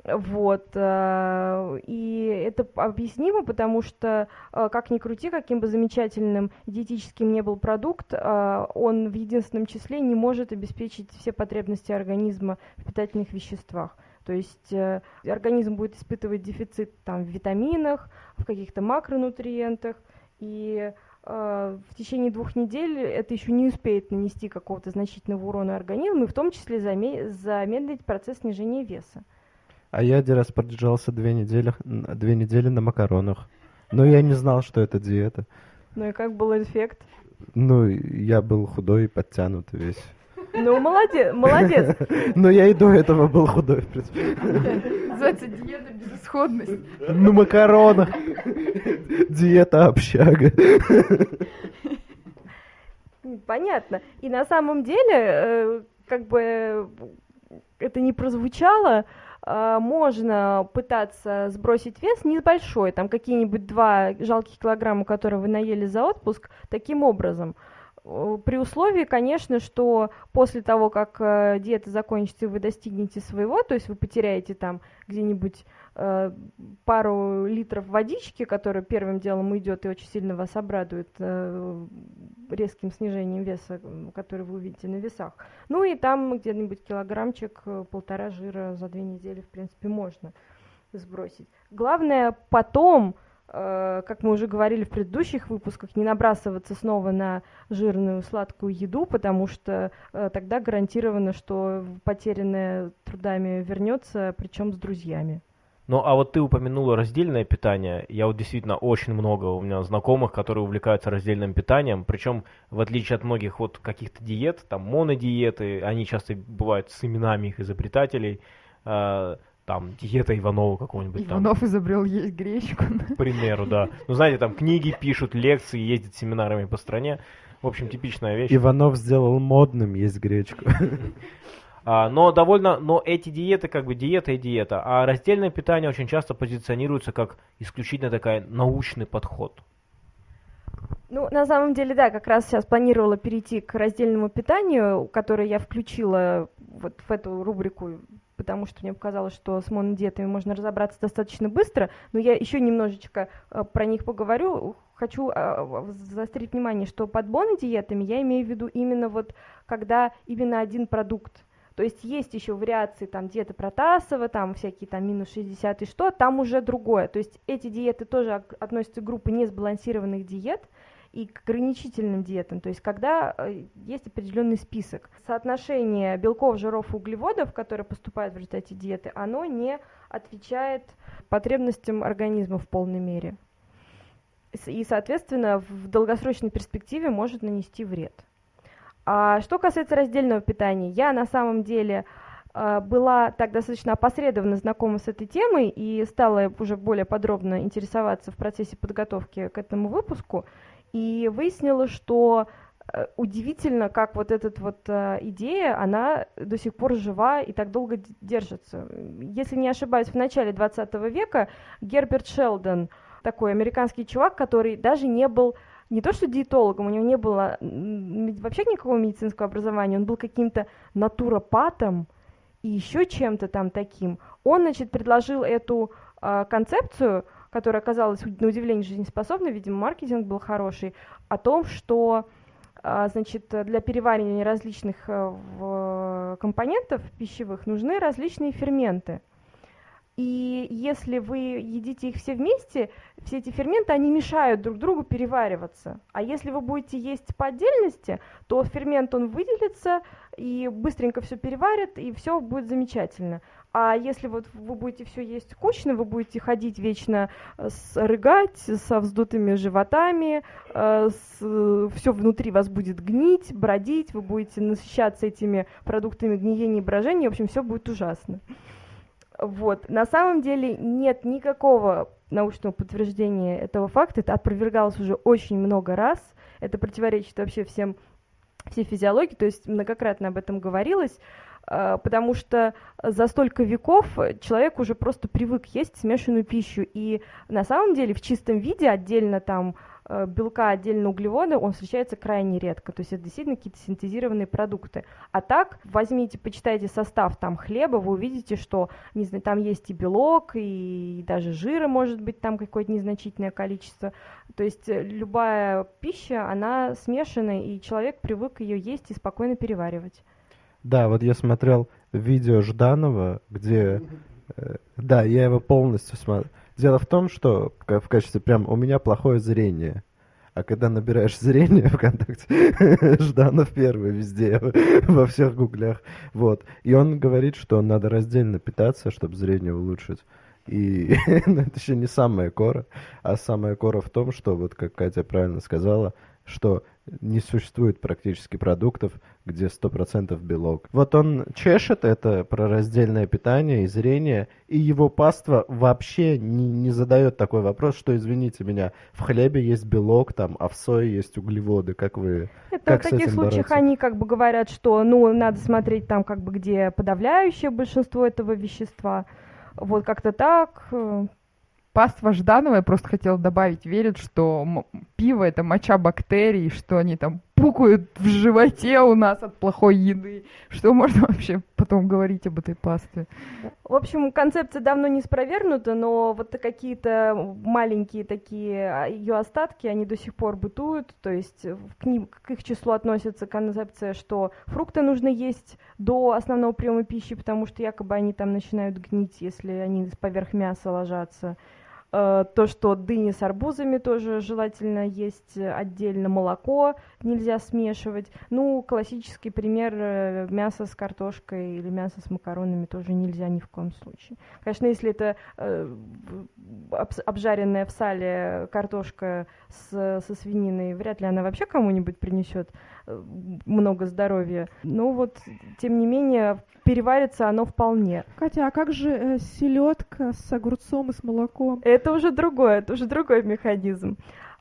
Вот. Э, и это объяснимо, потому что, э, как ни крути, каким бы замечательным диетическим не был продукт, он в единственном числе не может обеспечить все потребности организма в питательных веществах. То есть э, организм будет испытывать дефицит там, в витаминах, в каких-то макронутриентах, и э, в течение двух недель это еще не успеет нанести какого-то значительного урона организму, и в том числе заме- замедлить процесс снижения веса. А я один раз продержался две недели, две недели на макаронах. Но я не знал, что это диета. Ну и как был эффект? Ну, я был худой и подтянут весь. Ну, молодец, молодец. Но я и до этого был худой, в принципе. Называется диета безысходность. На макаронах. Диета общага. Понятно. И на самом деле, э, как бы это не прозвучало, э, можно пытаться сбросить вес небольшой, там какие-нибудь два жалких килограмма, которые вы наели за отпуск, таким образом – при условии, конечно, что после того, как э, диета закончится, и вы достигнете своего, то есть вы потеряете там где-нибудь э, пару литров водички, которая первым делом уйдет и очень сильно вас обрадует э, резким снижением веса, который вы увидите на весах. Ну и там где-нибудь килограммчик, э, полтора жира за две недели, в принципе, можно сбросить. Главное потом Э, как мы уже говорили в предыдущих выпусках, не набрасываться снова на жирную сладкую еду, потому что э, тогда гарантировано, что потерянное трудами вернется, причем с друзьями. Ну, а вот ты упомянула раздельное питание. Я вот действительно очень много у меня знакомых, которые увлекаются раздельным питанием. Причем, в отличие от многих вот каких-то диет, там монодиеты, они часто бывают с именами их изобретателей. Там, диета Иванова какого-нибудь Иванов там. изобрел есть гречку. К примеру, да. Ну, знаете, там книги пишут, лекции, ездят семинарами по стране. В общем, типичная вещь. Иванов сделал модным есть гречку. А, но довольно, но эти диеты как бы диета и диета, а раздельное питание очень часто позиционируется как исключительно такой научный подход. Ну, на самом деле, да, как раз сейчас планировала перейти к раздельному питанию, которое я включила вот в эту рубрику потому что мне показалось, что с монодиетами можно разобраться достаточно быстро, но я еще немножечко э, про них поговорю. Хочу э, заострить внимание, что под монодиетами я имею в виду именно вот, когда именно один продукт то есть есть еще вариации там диеты Протасова, там всякие там минус 60 и что, там уже другое. То есть эти диеты тоже относятся к группе несбалансированных диет, и к ограничительным диетам, то есть когда э, есть определенный список. Соотношение белков, жиров углеводов, которые поступают в результате диеты, оно не отвечает потребностям организма в полной мере. И, соответственно, в долгосрочной перспективе может нанести вред. А что касается раздельного питания, я на самом деле э, была так достаточно опосредованно знакома с этой темой и стала уже более подробно интересоваться в процессе подготовки к этому выпуску и выяснила, что э, удивительно, как вот эта вот э, идея, она до сих пор жива и так долго держится. Если не ошибаюсь, в начале 20 века Герберт Шелдон, такой американский чувак, который даже не был не то что диетологом, у него не было вообще никакого медицинского образования, он был каким-то натуропатом и еще чем-то там таким. Он, значит, предложил эту э, концепцию – которая оказалась на удивление жизнеспособной, видимо, маркетинг был хороший, о том, что а, значит, для переваривания различных э, компонентов пищевых нужны различные ферменты. И если вы едите их все вместе, все эти ферменты, они мешают друг другу перевариваться. А если вы будете есть по отдельности, то фермент, он выделится и быстренько все переварит, и все будет замечательно. А если вот вы будете все есть кучно, вы будете ходить вечно э, рыгать со вздутыми животами, э, все внутри вас будет гнить, бродить, вы будете насыщаться этими продуктами гниения и брожения, в общем, все будет ужасно. Вот. На самом деле нет никакого научного подтверждения этого факта. Это опровергалось уже очень много раз. Это противоречит вообще всем всей физиологии, то есть многократно об этом говорилось, потому что за столько веков человек уже просто привык есть смешанную пищу, и на самом деле в чистом виде отдельно там Э, белка, отдельно углеводы, он встречается крайне редко. То есть это действительно какие-то синтезированные продукты. А так, возьмите, почитайте состав там хлеба, вы увидите, что не знаю, там есть и белок, и даже жира может быть там какое-то незначительное количество. То есть э, любая пища, она смешанная, и человек привык ее есть и спокойно переваривать. Да, вот я смотрел видео Жданова, где... Э, да, я его полностью смотрел Дело в том, что в качестве прям у меня плохое зрение. А когда набираешь зрение ВКонтакте, Жданов первый везде, во всех гуглях. Вот. И он говорит, что надо раздельно питаться, чтобы зрение улучшить. И ну, это еще не самая кора, а самая кора в том, что, вот как Катя правильно сказала, что не существует практически продуктов, где 100% белок. Вот он чешет это про раздельное питание и зрение, и его паства вообще не, не задает такой вопрос, что, извините меня, в хлебе есть белок, там, а в сое есть углеводы, как вы это как В таких случаях бороться? они как бы говорят, что, ну, надо смотреть там, как бы, где подавляющее большинство этого вещества, вот как-то так, паства Жданова, я просто хотела добавить, верит, что пиво это моча бактерий, что они там пукают в животе у нас от плохой еды. Что можно вообще потом говорить об этой пасте? В общем, концепция давно не спровергнута, но вот какие-то маленькие такие а, ее остатки, они до сих пор бытуют. То есть к, ним, к их числу относится концепция, что фрукты нужно есть до основного приема пищи, потому что якобы они там начинают гнить, если они поверх мяса ложатся. Э, то, что дыни с арбузами тоже желательно есть отдельно, молоко нельзя смешивать. Ну, классический пример э, мясо с картошкой или мясо с макаронами тоже нельзя ни в коем случае. Конечно, если это э, обжаренная в сале картошка с, со свининой, вряд ли она вообще кому-нибудь принесет много здоровья. Но вот, тем не менее, переварится оно вполне. Катя, а как же э, селедка с огурцом и с молоком? Это уже другое, это уже другой механизм.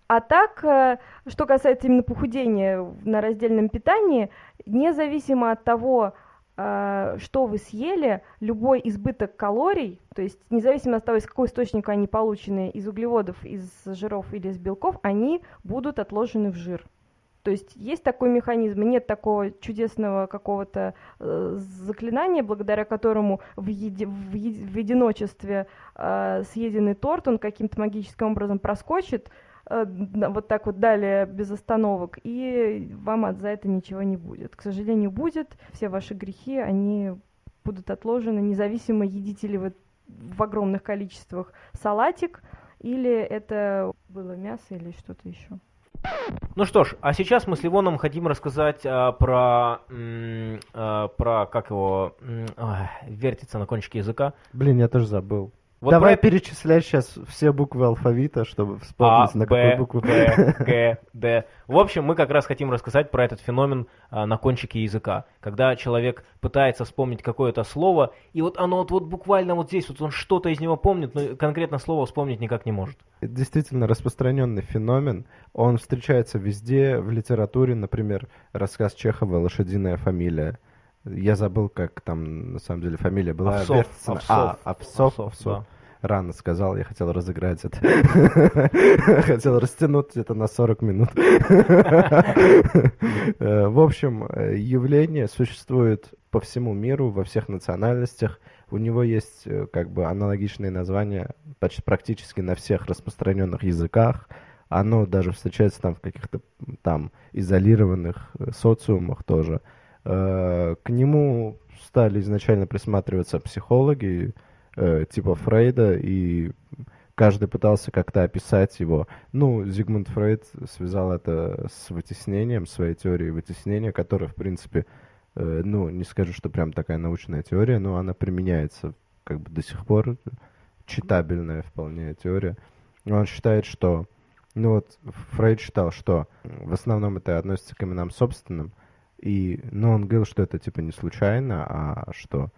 А так, э, что касается именно похудения на раздельном питании, независимо от того, э, что вы съели, любой избыток калорий, то есть независимо от того, из какого источника они получены, из углеводов, из жиров или из белков, они будут отложены в жир. То есть есть такой механизм, нет такого чудесного какого-то э, заклинания, благодаря которому в, еди, в, еди, в единочестве э, съеденный торт, он каким-то магическим образом проскочит, э, вот так вот далее без остановок, и вам от за это ничего не будет. К сожалению, будет. Все ваши грехи, они будут отложены, независимо, едите ли вы в огромных количествах салатик, или это было мясо или что-то еще. Ну что ж, а сейчас мы с Ливоном хотим рассказать а, про, м, а, про, как его, м, а, вертится на кончике языка. Блин, я тоже забыл. Вот Давай про... перечислять сейчас все буквы алфавита, чтобы вспомнить, а, на какую букву. Б, Г, Д. В общем, мы как раз хотим рассказать про этот феномен а, на кончике языка. Когда человек пытается вспомнить какое-то слово, и вот оно вот, вот буквально вот здесь, вот он что-то из него помнит, но конкретно слово вспомнить никак не может. Это действительно распространенный феномен. Он встречается везде, в литературе, например, рассказ Чехова «Лошадиная фамилия». Я забыл, как там на самом деле фамилия была. Овсов. Овсов. А, Овсов. Овсов, да. Рано сказал, я хотел разыграть это. Хотел растянуть это на 40 минут. Э, в общем, э, явление существует по всему миру, во всех национальностях. У него есть э, как бы аналогичные названия почти практически на всех распространенных языках. Оно даже встречается там в каких-то там изолированных социумах тоже. К нему стали изначально присматриваться психологи, э, типа Фрейда, и каждый пытался как-то описать его. Ну, Зигмунд Фрейд связал это с вытеснением, своей теорией вытеснения, которая, в принципе, э, ну, не скажу, что прям такая научная теория, но она применяется как бы до сих пор, читабельная вполне теория. Он считает, что, ну вот, Фрейд считал, что в основном это относится к именам собственным, и, ну, он говорил, что это типа не случайно, а что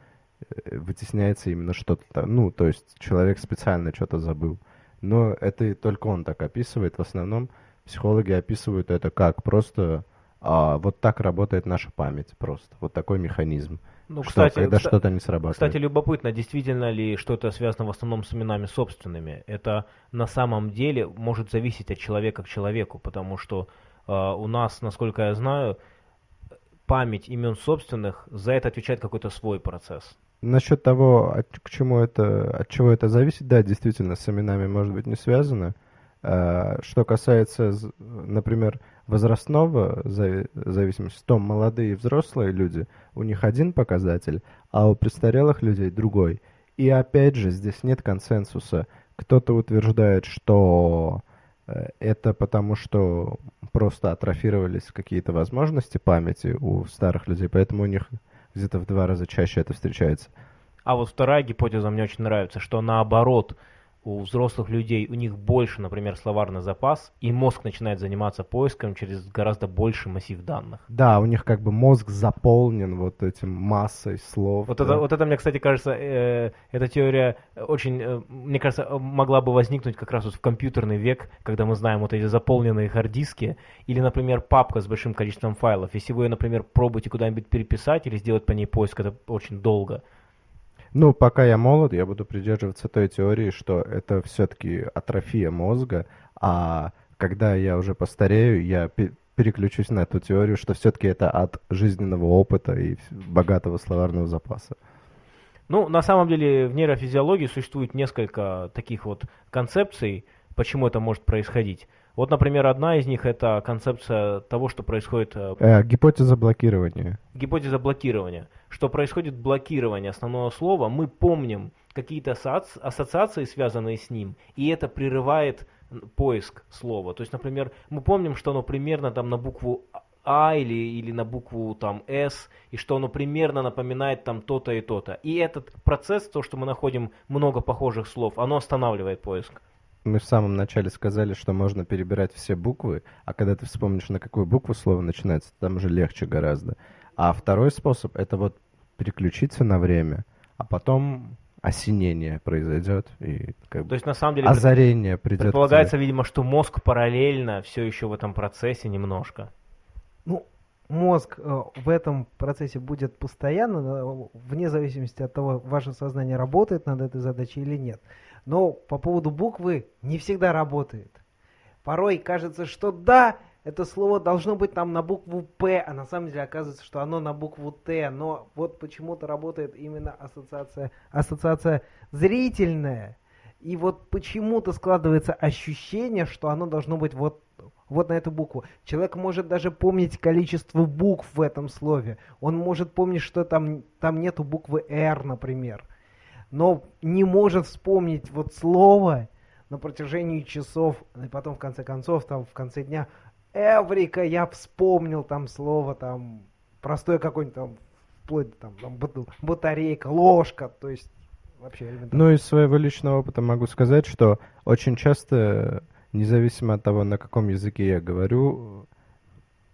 вытесняется именно что-то, ну, то есть человек специально что-то забыл. Но это только он так описывает. В основном психологи описывают это как просто а, вот так работает наша память просто. Вот такой механизм. Ну, что, кстати, когда кста- что-то не срабатывает. Кстати, любопытно, действительно ли что-то связано в основном с именами собственными. Это на самом деле может зависеть от человека к человеку, потому что э, у нас, насколько я знаю, память имен собственных, за это отвечает какой-то свой процесс. Насчет того, от, к чему это, от чего это зависит, да, действительно, с именами может быть не связано. А, что касается, например, возрастного зави- зависимости, то молодые и взрослые люди, у них один показатель, а у престарелых людей другой. И опять же, здесь нет консенсуса. Кто-то утверждает, что э, это потому, что просто атрофировались какие-то возможности памяти у старых людей, поэтому у них где-то в два раза чаще это встречается. А вот вторая гипотеза мне очень нравится, что наоборот, у взрослых людей у них больше, например, словарный запас, и мозг начинает заниматься поиском через гораздо больший массив данных. Да, у них как бы мозг заполнен вот этим массой слов. Вот да. это, вот это мне, кстати, кажется, э, эта теория очень, э, мне кажется, э, могла бы возникнуть как раз вот в компьютерный век, когда мы знаем вот эти заполненные хард-диски, или, например, папка с большим количеством файлов. Если вы ее, например, пробуете куда-нибудь переписать или сделать по ней поиск, это очень долго. Ну, пока я молод, я буду придерживаться той теории, что это все-таки атрофия мозга, а когда я уже постарею, я пе- переключусь на эту теорию, что все-таки это от жизненного опыта и богатого словарного запаса. Ну, на самом деле, в нейрофизиологии существует несколько таких вот концепций, почему это может происходить. Вот, например, одна из них это концепция того, что происходит э, Э, гипотеза блокирования. гипотеза блокирования. Что происходит блокирование основного слова, мы помним какие-то ассоци- ассоциации, связанные с ним, и это прерывает поиск слова. То есть, например, мы помним, что оно примерно там на букву А или, или на букву там С, и что оно примерно напоминает там то-то и то-то. И этот процесс, то, что мы находим много похожих слов, оно останавливает поиск. Мы в самом начале сказали, что можно перебирать все буквы, а когда ты вспомнишь, на какую букву слово начинается, там уже легче гораздо. А второй способ — это вот переключиться на время, а потом осенение произойдет, и как бы То есть, на самом деле, озарение придет. предполагается, видимо, что мозг параллельно все еще в этом процессе немножко. Ну, мозг э, в этом процессе будет постоянно, вне зависимости от того, ваше сознание работает над этой задачей или нет. Но по поводу буквы не всегда работает. Порой кажется, что да, это слово должно быть там на букву П, а на самом деле оказывается, что оно на букву Т. Но вот почему-то работает именно ассоциация, ассоциация зрительная. И вот почему-то складывается ощущение, что оно должно быть вот, вот на эту букву. Человек может даже помнить количество букв в этом слове. Он может помнить, что там, там нету буквы «Р», например. Но не может вспомнить вот слово на протяжении часов, и потом в конце концов, там в конце дня, Эврика, я вспомнил там слово, там, простое какое-нибудь там, вплоть там, там бат- батарейка, ложка, то есть вообще элементарно. Ну, из своего личного опыта могу сказать, что очень часто, независимо от того, на каком языке я говорю,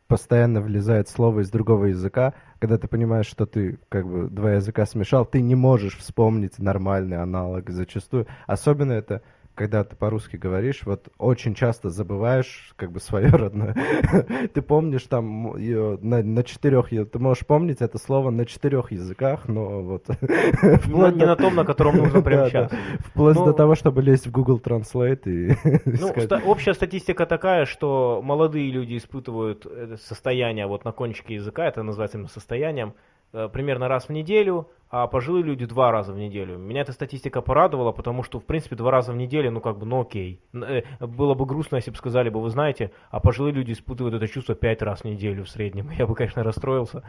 постоянно влезает слово из другого языка. Когда ты понимаешь, что ты как бы два языка смешал, ты не можешь вспомнить нормальный аналог зачастую. Особенно это когда ты по-русски говоришь, вот очень часто забываешь как бы свое родное. Ты помнишь там её на, на четырех, ты можешь помнить это слово на четырех языках, но вот... Вплоть не до- на том, на котором нужно прямо Да, да. сейчас. Вплоть Ну, до того, чтобы лезть в Google Translate и Ну, ста- общая статистика такая, что молодые люди испытывают это состояние вот на кончике языка, это называется именно состоянием, э, примерно раз в неделю, а пожилые люди два раза в неделю. Меня эта статистика порадовала, потому что, в принципе, два раза в неделю, ну, как бы, ну, окей. Э, Было бы грустно, если бы сказали бы, вы знаете, а пожилые люди испытывают это чувство пять раз в неделю в среднем. Я бы, конечно, расстроился.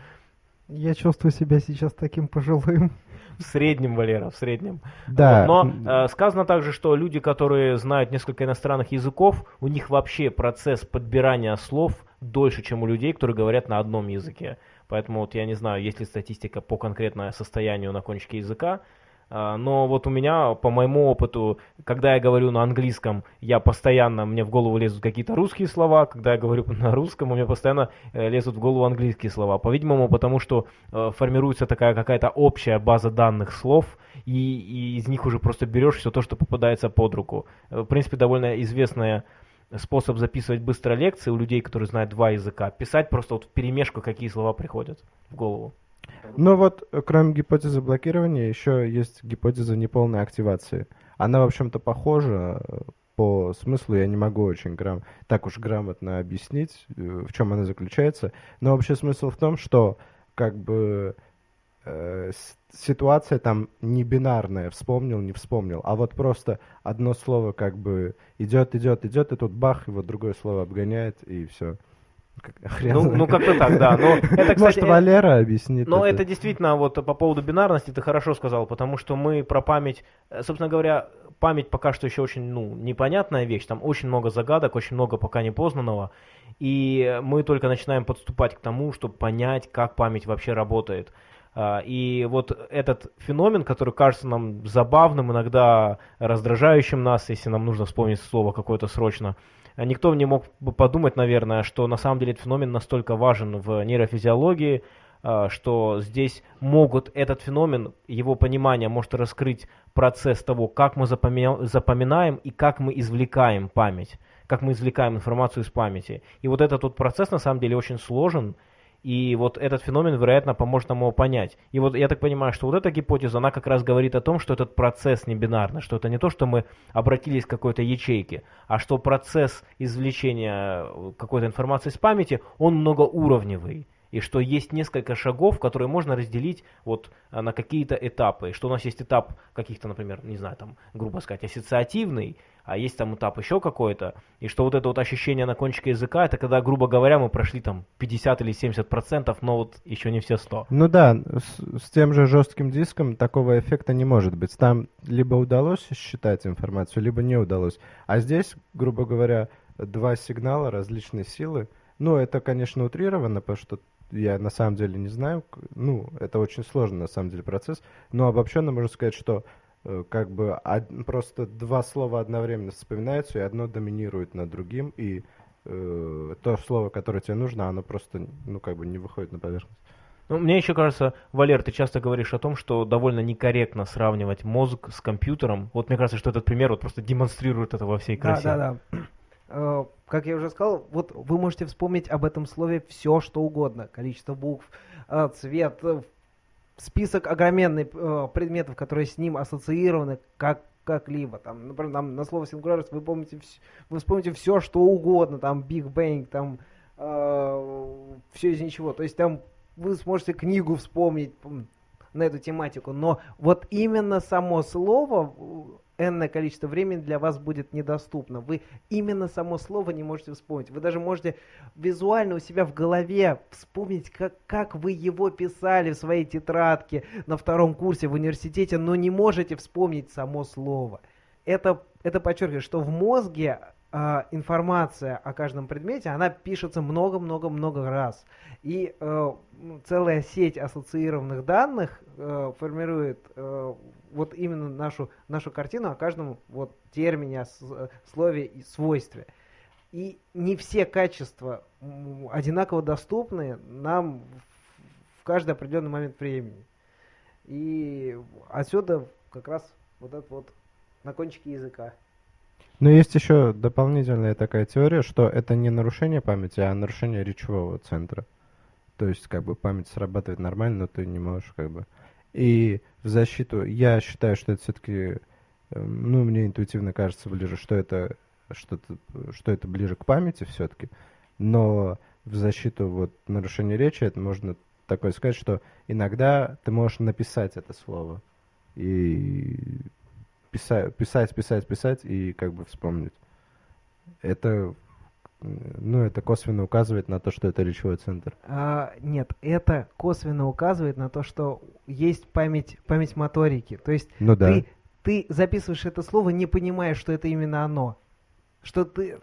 Я чувствую себя сейчас таким пожилым. В среднем, Валера, в среднем. Да. Но э, сказано также, что люди, которые знают несколько иностранных языков, у них вообще процесс подбирания слов дольше, чем у людей, которые говорят на одном языке. Поэтому вот я не знаю, есть ли статистика по конкретному состоянию на кончике языка, а, но вот у меня, по моему опыту, когда я говорю на английском, я постоянно, мне в голову лезут какие-то русские слова, когда я говорю на русском, у меня постоянно э, лезут в голову английские слова. По-видимому, потому что э, формируется такая какая-то общая база данных слов, и, и из них уже просто берешь все то, что попадается под руку. Э, в принципе, довольно известная способ записывать быстро лекции у людей, которые знают два языка. Писать просто вот в перемешку, какие слова приходят в голову. Но вот, э, кроме гипотезы блокирования, еще есть гипотеза неполной активации. Она, в общем-то, похожа э, по смыслу, я не могу очень грам... так уж грамотно объяснить, э, в чем она заключается. Но вообще смысл в том, что как бы э, ситуация там не бинарная, вспомнил, не вспомнил, а вот просто одно слово как бы идет, идет, идет, и тут бах, его другое слово обгоняет, и все. Хрен ну, ну как-то так, да. Но это, кстати, Может, Валера объяснит. Но это. это действительно, вот по поводу бинарности ты хорошо сказал, потому что мы про память, э, собственно говоря, память пока что еще очень ну, непонятная вещь, там очень много загадок, очень много пока непознанного, и мы только начинаем подступать к тому, чтобы понять, как память вообще работает. А, и вот этот феномен, который кажется нам забавным, иногда раздражающим нас, если нам нужно вспомнить слово какое-то срочно, никто не мог бы подумать, наверное, что на самом деле этот феномен настолько важен в нейрофизиологии, а, что здесь могут этот феномен, его понимание может раскрыть процесс того, как мы запоминаем и как мы извлекаем память, как мы извлекаем информацию из памяти. И вот этот вот процесс на самом деле очень сложен, и вот этот феномен, вероятно, поможет нам его понять. И вот я так понимаю, что вот эта гипотеза, она как раз говорит о том, что этот процесс не бинарный, что это не то, что мы обратились к какой-то ячейке, а что процесс извлечения какой-то информации из памяти, он многоуровневый и что есть несколько шагов, которые можно разделить вот а, на какие-то этапы, что у нас есть этап каких-то, например, не знаю, там, грубо сказать, ассоциативный, а есть там этап еще какой-то, и что вот это вот ощущение на кончике языка, это когда, грубо говоря, мы прошли там 50 или 70 процентов, но вот еще не все 100. Ну да, с, с тем же жестким диском такого эффекта не может быть. Там либо удалось считать информацию, либо не удалось. А здесь, грубо говоря, два сигнала различной силы. Ну, это, конечно, утрировано, потому что я на самом деле не знаю. Ну, это очень сложный на самом деле процесс. Но обобщенно можно сказать, что как бы од, просто два слова одновременно вспоминаются, и одно доминирует над другим, и э, то слово, которое тебе нужно, оно просто, ну, как бы не выходит на поверхность. Ну, мне еще кажется, Валер, ты часто говоришь о том, что довольно некорректно сравнивать мозг с компьютером. Вот мне кажется, что этот пример вот просто демонстрирует это во всей красе. Да, да, да. Э, как я уже сказал, вот вы можете вспомнить об этом слове все, что угодно. Количество букв, э, цвет, э, список огроменный предметов, которые с ним ассоциированы, как как-либо. Там, например, там, на слово singularis вы помните, вы вспомните все, что угодно, там Big Bang, там э, все из ничего. То есть там вы сможете книгу вспомнить на эту тематику, но вот именно само слово энное количество времени для вас будет недоступно. Вы именно само слово не можете вспомнить. Вы даже можете визуально у себя в голове вспомнить, как, как вы его писали в своей тетрадке на втором курсе в университете, но не можете вспомнить само слово. Это, это подчеркивает, что в мозге э, информация о каждом предмете, она пишется много-много-много раз. И э, целая сеть ассоциированных данных э, формирует э, вот именно нашу, нашу картину о каждом вот термине, о слове и свойстве. И не все качества одинаково доступны нам в каждый определенный момент времени. И отсюда как раз вот этот вот на кончике языка. Но есть еще дополнительная такая теория, что это не нарушение памяти, а нарушение речевого центра. То есть, как бы память срабатывает нормально, но ты не можешь, как бы. И в защиту, я считаю, что это все-таки, эм, ну, мне интуитивно кажется ближе, что это что, -то, что это ближе к памяти все-таки. Но в защиту вот нарушения речи это можно такое сказать, что иногда ты можешь написать это слово и писать, писать, писать, писать и как бы вспомнить. Это ну, это косвенно указывает на то, что это речевой центр. А, нет, это косвенно указывает на то, что есть память, память моторики. То есть Ну да. ты, ты записываешь это слово, не понимая, что это именно оно. Что ты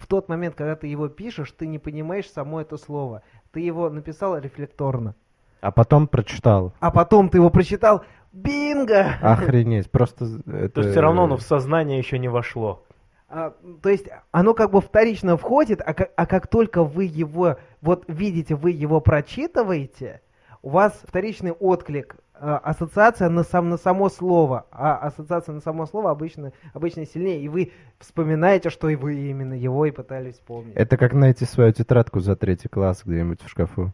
в тот момент, когда ты его пишешь, ты не понимаешь само это слово. Ты его написал рефлекторно. А потом прочитал. А потом ты его прочитал. Бинго! Охренеть, просто... Это... То есть все равно оно в сознание еще не вошло. А, то есть оно как бы вторично входит, а как, а как только вы его, вот видите, вы его прочитываете, у вас вторичный отклик, а, ассоциация на, сам, на само слово, а ассоциация на само слово обычно, обычно сильнее, и вы вспоминаете, что и вы именно его и пытались вспомнить. Это как найти свою тетрадку за третий класс где-нибудь в шкафу.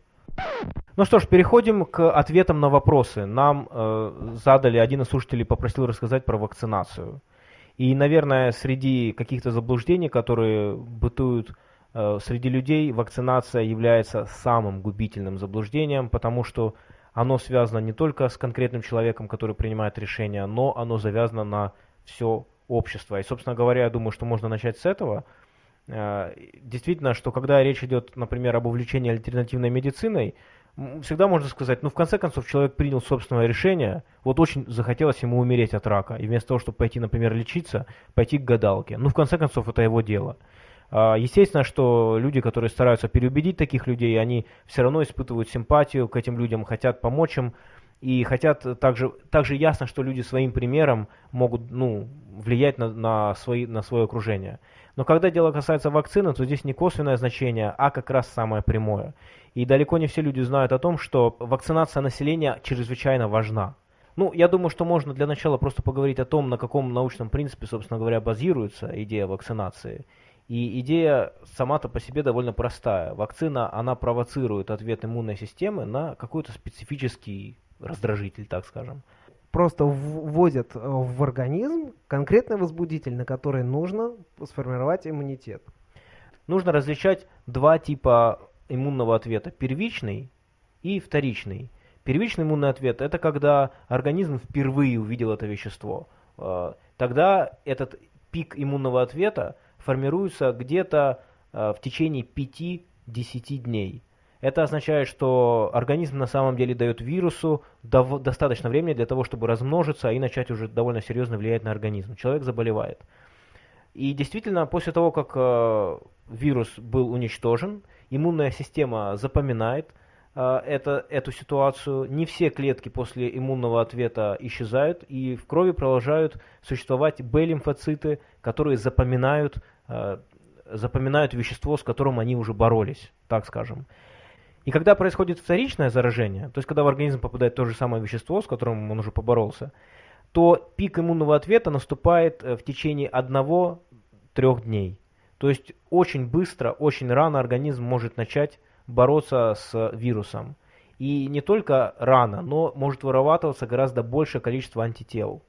Ну что ж, переходим к ответам на вопросы. Нам э, задали, один из слушателей попросил рассказать про вакцинацию. И, наверное, среди каких-то заблуждений, которые бытуют э, среди людей, вакцинация является самым губительным заблуждением, потому что оно связано не только с конкретным человеком, который принимает решение, но оно завязано на все общество. И, собственно говоря, я думаю, что можно начать с этого. Э, Действительно, что когда речь идет, например, об увлечении альтернативной медициной, всегда можно сказать, ну, в конце концов, человек принял собственное решение, вот очень захотелось ему умереть от рака, и вместо того, чтобы пойти, например, лечиться, пойти к гадалке. Ну, в конце концов, это его дело. А, Естественно, что люди, которые стараются переубедить таких людей, они все равно испытывают симпатию к этим людям, хотят помочь им, и хотят также, также ясно, что люди своим примером могут ну, влиять на, на, свои, на свое окружение. Но когда дело касается вакцины, то здесь не косвенное значение, а как раз самое прямое. И далеко не все люди знают о том, что вакцинация населения чрезвычайно важна. Ну, я думаю, что можно для начала просто поговорить о том, на каком научном принципе, собственно говоря, базируется идея вакцинации. И идея сама-то по себе довольно простая. Вакцина, она провоцирует ответ иммунной системы на какой-то специфический раздражитель, так скажем. Просто вводят э, в организм конкретный возбудитель, на который нужно сформировать иммунитет. Нужно различать два типа иммунного ответа. Первичный и вторичный. Первичный иммунный ответ – это когда организм впервые увидел это вещество. Э, Тогда этот пик иммунного ответа формируется где-то э, в течение 5-10 дней. Это означает, что организм на самом деле дает вирусу достаточно времени для того, чтобы размножиться и начать уже довольно серьезно влиять на организм. Человек заболевает. И действительно, после того, как э, вирус был уничтожен, иммунная система запоминает э, это, эту ситуацию. Не все клетки после иммунного ответа исчезают, и в крови продолжают существовать Б-лимфоциты, которые запоминают, э, запоминают вещество, с которым они уже боролись, так скажем. И когда происходит вторичное заражение, то есть когда в организм попадает то же самое вещество, с которым он уже поборолся, то пик иммунного ответа наступает э, в течение одного-трех дней. То есть очень быстро, очень рано организм может начать бороться с вирусом. И не только рано, но может вырабатываться гораздо большее количество антител.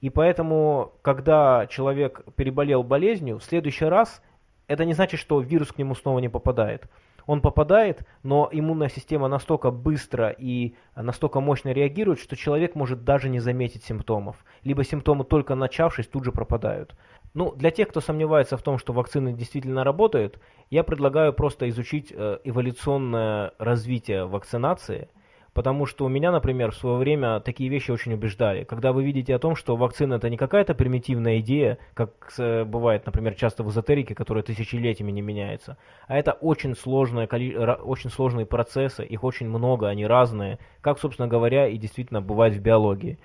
И поэтому, когда человек переболел болезнью, в следующий раз это не значит, что вирус к нему снова не попадает. Он попадает, но иммунная система настолько быстро и настолько мощно реагирует, что человек может даже не заметить симптомов. Либо симптомы только начавшись тут же пропадают. Ну, для тех, кто сомневается в том, что вакцины действительно работают, я предлагаю просто изучить э, эволюционное развитие вакцинации, потому что у меня, например, в свое время такие вещи очень убеждали. Когда вы видите о том, что вакцина это не какая-то примитивная идея, как э, бывает, например, часто в эзотерике, которая тысячелетиями не меняется, а это очень, ра- очень сложные процессы, их очень много, они разные, как, собственно говоря, и действительно бывает в биологии.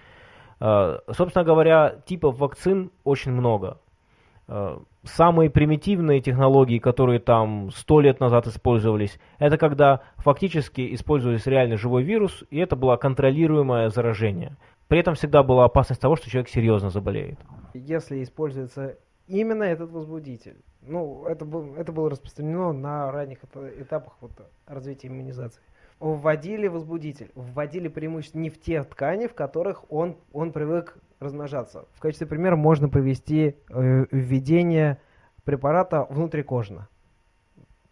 Э, Собственно говоря, типов вакцин очень много. Э, Самые примитивные технологии, которые там сто лет назад использовались, это когда фактически использовались реальный живой вирус, и это было контролируемое заражение. При этом всегда была опасность того, что человек серьезно заболеет. Если используется именно этот возбудитель. Ну, это, был, это было распространено на ранних эта- этапах вот, развития иммунизации. Вводили возбудитель, вводили преимущественно не в те ткани, в которых он, он привык размножаться. В качестве примера можно привести э, введение препарата внутрикожно.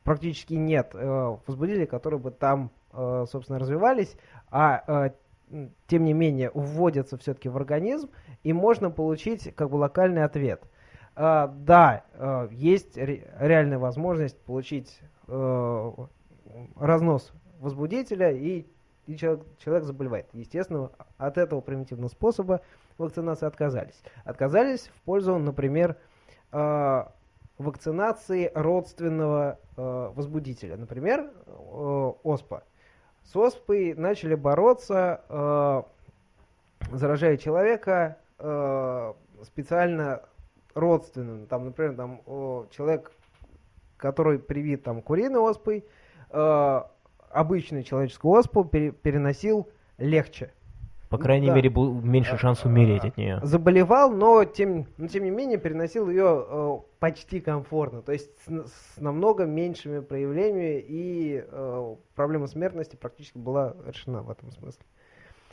Практически нет э, возбудителей, которые бы там, э, собственно, развивались, а тем не менее вводятся все-таки в организм, и можно получить как бы локальный ответ. А, да, есть ре- реальная возможность получить разнос возбудителя, и, и человек, человек заболевает. Естественно, от этого примитивного способа вакцинации отказались. Отказались в пользу, например, э, вакцинации родственного э, возбудителя. Например, э, ОСПА. С ОСПой начали бороться, заражая человека специально родственным. Там, например, там, человек, который привит там, куриной оспой, обычную человеческую оспу пере- переносил легче. По крайней Да. мере, был меньше шанс умереть от нее. Заболевал, но тем, но тем не менее переносил ее э, почти комфортно, то есть с, с намного меньшими проявлениями и э, проблема смертности практически была решена в этом смысле.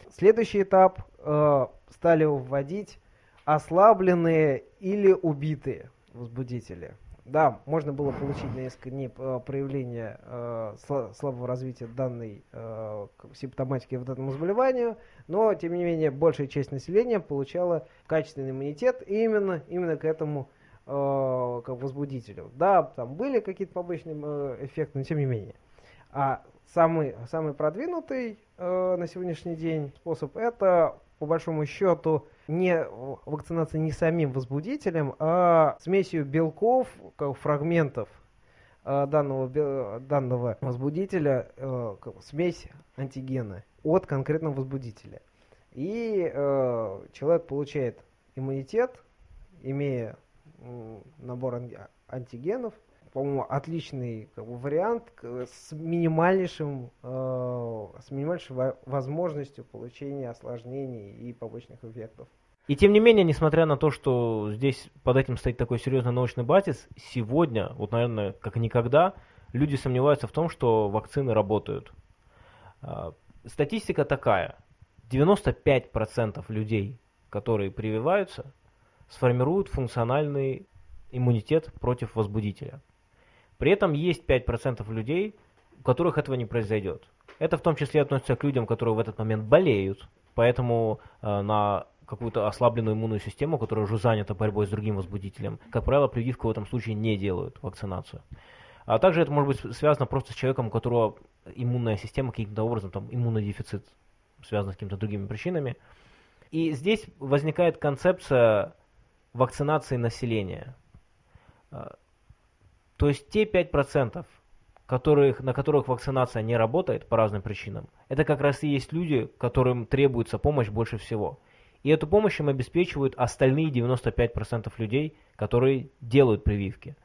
Следующий этап э, стали вводить ослабленные или убитые возбудители. Да, можно было получить на несколько дней э, проявления э, сла- слабого развития данной э, симптоматики вот этому заболеванию, но тем не менее большая часть населения получала качественный иммунитет именно, именно к этому э, как возбудителю. Да, там были какие-то побочные э, эффекты, но тем не менее. А самый, самый продвинутый э, на сегодняшний день способ это, по большому счету, не вакцинация не самим возбудителем, а смесью белков, фрагментов э, данного, данного возбудителя, э, смесь антигена от конкретного возбудителя. И э, человек получает иммунитет, имея набор ан- антигенов, по-моему, отличный как бы, вариант с минимальнейшим, э, с минимальнейшей во- возможностью получения осложнений и побочных эффектов. И тем не менее, несмотря на то, что здесь под этим стоит такой серьезный научный базис, сегодня, вот, наверное, как никогда, люди сомневаются в том, что вакцины работают. А, Статистика такая. 95% людей, которые прививаются, сформируют функциональный иммунитет против возбудителя. При этом есть 5% людей, у которых этого не произойдет. Это в том числе относится к людям, которые в этот момент болеют, поэтому э, на какую-то ослабленную иммунную систему, которая уже занята борьбой с другим возбудителем, как правило, прививку в этом случае не делают, вакцинацию. А также это может быть связано просто с человеком, у которого иммунная система каким-то образом, там, иммунодефицит, связан с какими-то другими причинами. И здесь возникает концепция вакцинации населения. А, То есть те 5%, которых, на которых вакцинация не работает по разным причинам, это как раз и есть люди, которым требуется помощь больше всего. И эту помощь им обеспечивают остальные 95% людей, которые делают прививки.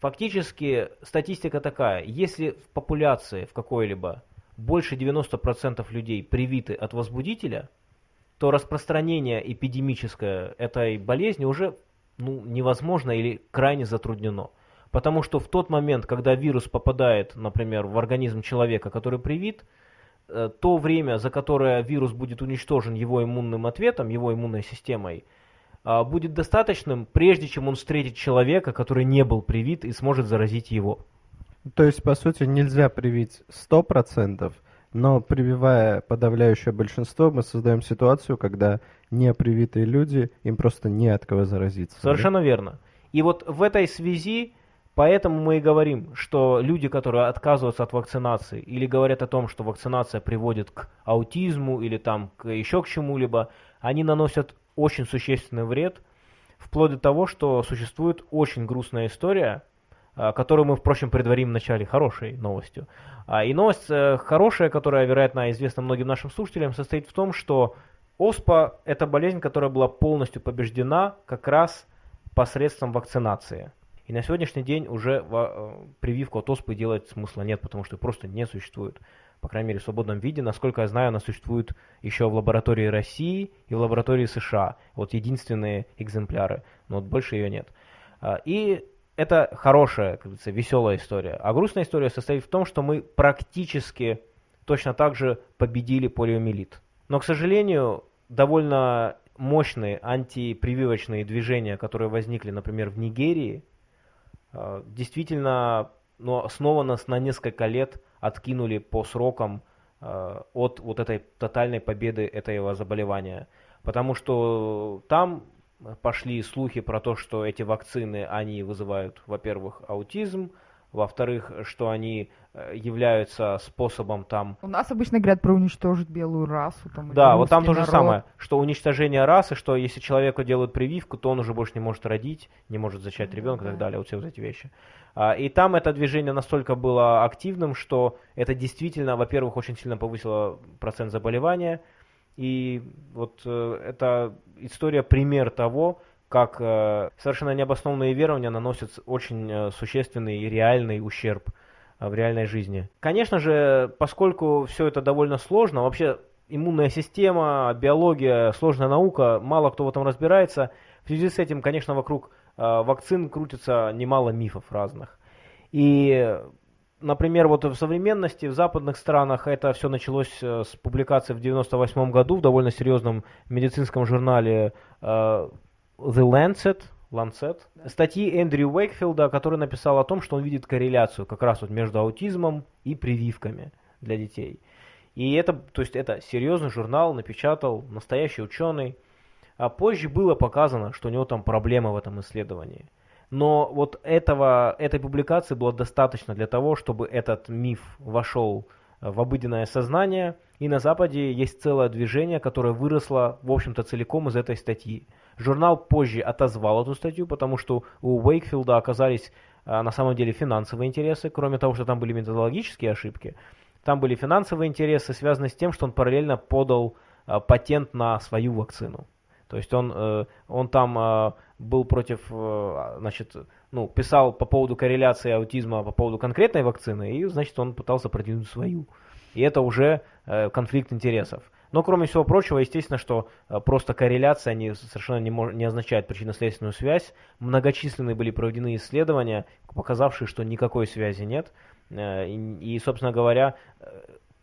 Фактически статистика такая, если в популяции в какой-либо больше 90% людей привиты от возбудителя, то распространение эпидемическое этой болезни уже ну, невозможно или крайне затруднено. Потому что в тот момент, когда вирус попадает, например, в организм человека, который привит, то время, за которое вирус будет уничтожен его иммунным ответом, его иммунной системой, а, будет достаточным, прежде чем он встретит человека, который не был привит и сможет заразить его. То есть, по сути, нельзя привить 100%, но прививая подавляющее большинство, мы создаем ситуацию, когда непривитые люди, им просто не от кого заразиться. да? Совершенно верно. И вот в этой связи, поэтому мы и говорим, что люди, которые отказываются от вакцинации или говорят о том, что вакцинация приводит к аутизму или там к еще к чему-либо, они наносят очень существенный вред, вплоть до того, что существует очень грустная история, а, которую мы, впрочем, предварим в начале хорошей новостью. А, И новость э, хорошая, которая, вероятно, известна многим нашим слушателям, состоит в том, что ОСПА – это болезнь, которая была полностью побеждена как раз посредством вакцинации. И на сегодняшний день уже э, прививку от оспы делать смысла нет, потому что просто не существует. По крайней мере, в свободном виде. Насколько я знаю, она существует еще в лаборатории России и в лаборатории США. Вот единственные экземпляры, но вот больше ее нет. А, И это хорошая, как говорится, веселая история. А грустная история состоит в том, что мы практически точно так же победили полиомиелит. Но, к сожалению, довольно мощные антипрививочные движения, которые возникли, например, в Нигерии, действительно ну, снова нас на несколько лет откинули по срокам э, от вот этой тотальной победы этого заболевания. Потому что там пошли слухи про то, что эти вакцины, они вызывают, во-первых, аутизм, во-вторых, что они э, являются способом там... У нас обычно говорят про уничтожить белую расу. Там, Да, вот там то же самое, что уничтожение расы, что если человеку делают прививку, то он уже больше не может родить, не может зачать ребенка и так да. далее, вот все вот эти вещи. А, И там это движение настолько было активным, что это действительно, во-первых, очень сильно повысило процент заболевания, и вот э, это история пример того, как э, совершенно необоснованные верования наносят очень э, существенный и реальный ущерб э, в реальной жизни. Конечно же, поскольку все это довольно сложно, вообще иммунная система, биология, сложная наука, мало кто в этом разбирается. В связи с этим, конечно, вокруг вакцин крутится немало мифов разных. И, например, вот в современности, в западных странах это все началось с публикации в 98 году в довольно серьезном медицинском журнале The Lancet, Lancet, статьи Эндрю Уэйкфилда, который написал о том, что он видит корреляцию как раз вот между аутизмом и прививками для детей. И это, то есть это серьезный журнал, напечатал настоящий ученый. А позже было показано, что у него там проблемы в этом исследовании. Но вот этого, этой публикации было достаточно для того, чтобы этот миф вошел э, в обыденное сознание. И на Западе есть целое движение, которое выросло, в общем-то, целиком из этой статьи. Журнал позже отозвал эту статью, потому что у Уэйкфилда оказались а, на самом деле финансовые интересы, кроме того, что там были методологические ошибки. Там были финансовые интересы, связанные с тем, что он параллельно подал а, патент на свою вакцину. То есть он, э, он там э, был против, э, значит, ну, писал по поводу корреляции аутизма по поводу конкретной вакцины, и, значит, он пытался продвинуть свою. И это уже э, конфликт интересов. Но, кроме всего прочего, естественно, что э, просто корреляция не, совершенно не, мож- не означает причинно-следственную связь. Многочисленные были проведены исследования, показавшие, что никакой связи нет. Э, и, и, собственно говоря, э,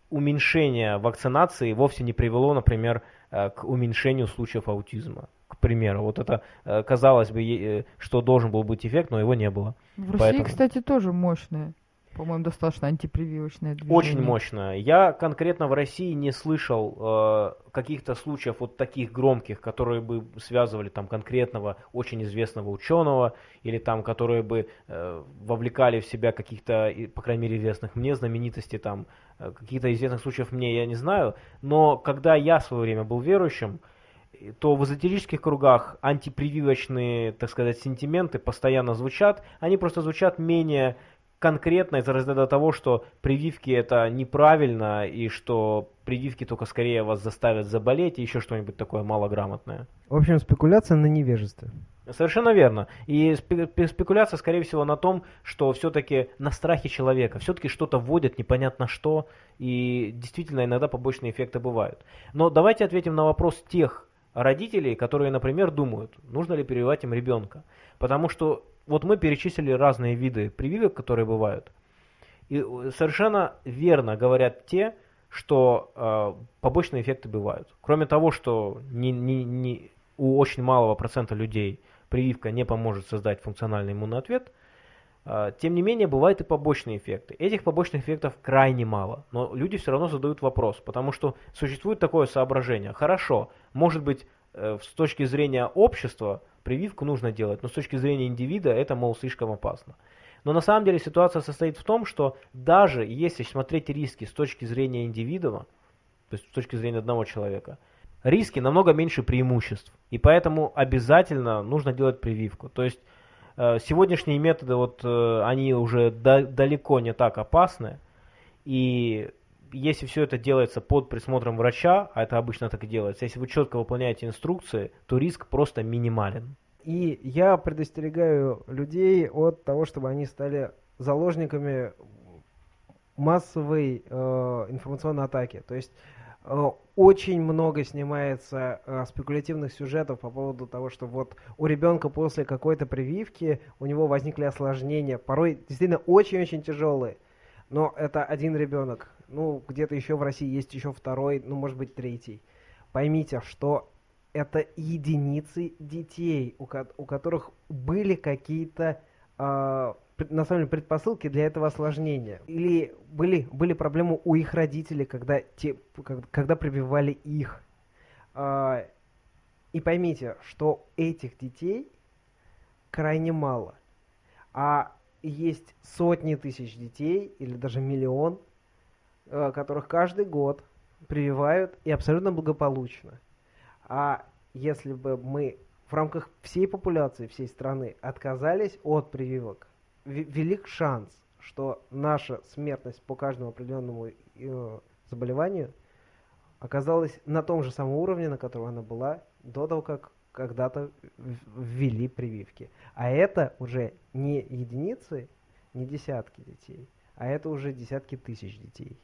уменьшение вакцинации вовсе не привело, например, э, к уменьшению случаев аутизма. К примеру, вот это э, казалось бы, э, что должен был быть эффект, но его не было. В России, Поэтому- кстати, тоже мощное. По-моему, достаточно антипрививочное движение. Очень мощно. Я конкретно в России не слышал э, каких-то случаев вот таких громких, которые бы связывали там конкретного очень известного ученого или там которые бы э, вовлекали в себя каких-то, по крайней мере, известных мне знаменитостей там э, каких-то известных случаев мне я не знаю. Но когда я в свое время был верующим, и- то в эзотерических кругах антипрививочные, так сказать, сентименты постоянно звучат. Они просто звучат менее конкретно из разряда того, что прививки это неправильно и что прививки только скорее вас заставят заболеть и еще что-нибудь такое малограмотное. В общем, спекуляция на невежестве. Совершенно верно. И спе- пе- спекуляция, скорее всего, на том, что все-таки на страхе человека, все-таки что-то вводят непонятно что, и действительно иногда побочные эффекты бывают. Но давайте ответим на вопрос тех родителей, которые, например, думают, нужно ли прививать им ребенка. Потому что вот мы перечислили разные виды прививок, которые бывают. И э, совершенно верно говорят те, что э, побочные эффекты бывают. Кроме того, что не, не- не- у очень малого процента людей прививка не поможет создать функциональный иммунный ответ, тем не менее бывают и побочные эффекты. Этих побочных эффектов крайне мало, но люди все равно задают вопрос, потому что существует такое соображение. Хорошо, может быть, э, с точки зрения общества прививку нужно делать, но с точки зрения индивида это, мол, слишком опасно. Но на самом деле ситуация состоит в том, что даже если смотреть риски с точки зрения индивидуума, то есть с точки зрения одного человека, риски намного меньше преимуществ. И поэтому обязательно нужно делать прививку. То есть сегодняшние методы, вот, э, они уже да- далеко не так опасны. И если все это делается под присмотром врача, а это обычно так и делается, если вы четко выполняете инструкции, то риск просто минимален. И я предостерегаю людей от того, чтобы они стали заложниками массовой э, информационной атаки. То есть э, очень много снимается э, спекулятивных сюжетов по поводу того, что вот у ребенка после какой-то прививки у него возникли осложнения, порой действительно очень-очень тяжелые. Но это один ребенок. Ну, где-то еще в России есть еще второй, ну, может быть, третий. Поймите, что это единицы детей, у, ко- у которых были какие-то пред- на самом деле предпосылки для этого осложнения. Или были, были проблемы у их родителей, когда, те, когда прививали их. А, И поймите, что этих детей крайне мало. А есть сотни тысяч детей или даже миллион, э, которых каждый год прививают и абсолютно благополучно. А если бы мы в рамках всей популяции всей страны отказались от прививок, велик шанс, что наша смертность по каждому определенному э, заболеванию оказалась на том же самом уровне, на котором она была до того, как когда-то ввели прививки. А это уже не единицы, не десятки детей, а это уже десятки тысяч детей.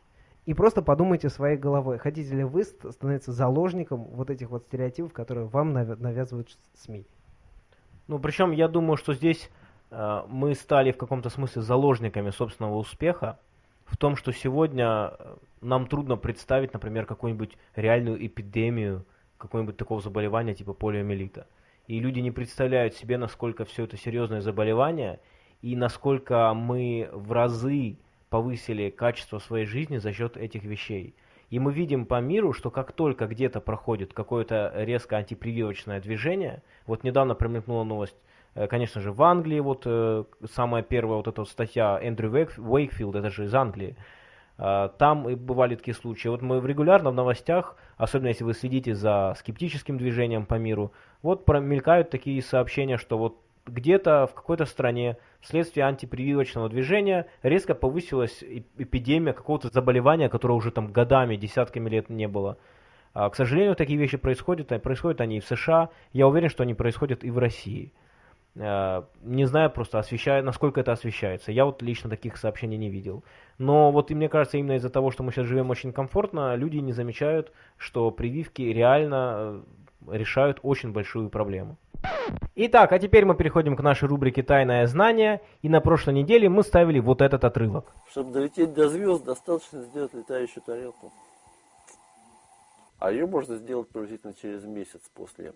И просто подумайте своей головой, хотите ли вы становиться заложником вот этих вот стереотипов, которые вам навязывают СМИ. Ну, причем я думаю, что здесь мы стали в каком-то смысле заложниками собственного успеха, в том, что сегодня э, нам трудно представить, например, какую-нибудь реальную эпидемию какого-нибудь такого заболевания типа полиомиелита. И люди не представляют себе, насколько все это серьезное заболевание, и насколько мы в разы повысили качество своей жизни за счет этих вещей. И мы видим по миру, что как только где-то проходит какое-то резко антипрививочное движение, вот недавно промелькнула новость, э, конечно же, в Англии, вот э, самая первая вот эта статья Эндрю Уэйкфилд, это же из Англии, э, там и бывали такие случаи. Вот мы регулярно в новостях, особенно если вы следите за скептическим движением по миру, вот промелькают такие сообщения, что вот где-то в какой-то стране вследствие антипрививочного движения резко повысилась эпидемия какого-то заболевания, которое уже там годами, десятками лет не было. А, к сожалению, такие вещи происходят, происходят они и в США. Я уверен, что они происходят и в России. А, не знаю просто, освещает, насколько это освещается. Я вот лично таких сообщений не видел. Но вот и мне кажется, именно из-за того, что мы сейчас живем очень комфортно, люди не замечают, что прививки реально э, решают очень большую проблему. Итак, а теперь мы переходим к нашей рубрике «Тайное знание». И на прошлой неделе мы ставили вот этот отрывок. Чтобы долететь до звезд, достаточно сделать летающую тарелку. А ее можно сделать приблизительно через месяц после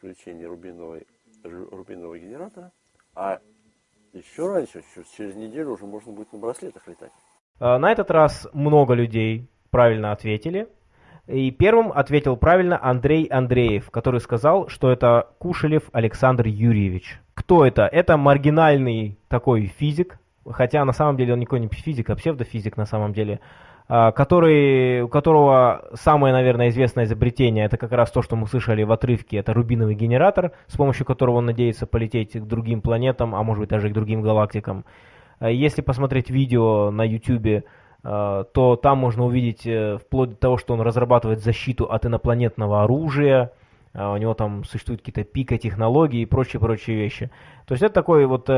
включения рубиновой, рубинового генератора. А еще раньше, через неделю уже можно будет на браслетах летать. А, на этот раз много людей правильно ответили. И первым ответил правильно Андрей Андреев, который сказал, что это Кушелев Александр Юрьевич. Кто это? Это маргинальный такой физик, хотя на самом деле он никакой не физик, а псевдофизик на самом деле, который, у которого самое, наверное, известное изобретение, это как раз то, что мы слышали в отрывке, это рубиновый генератор, с помощью которого он надеется полететь к другим планетам, а может быть даже к другим галактикам. А если посмотреть видео на YouTube Э, то там можно увидеть э, вплоть до того, что он разрабатывает защиту от инопланетного оружия, э, у него там существуют какие-то пика технологий и прочие-прочие вещи. То есть это такой вот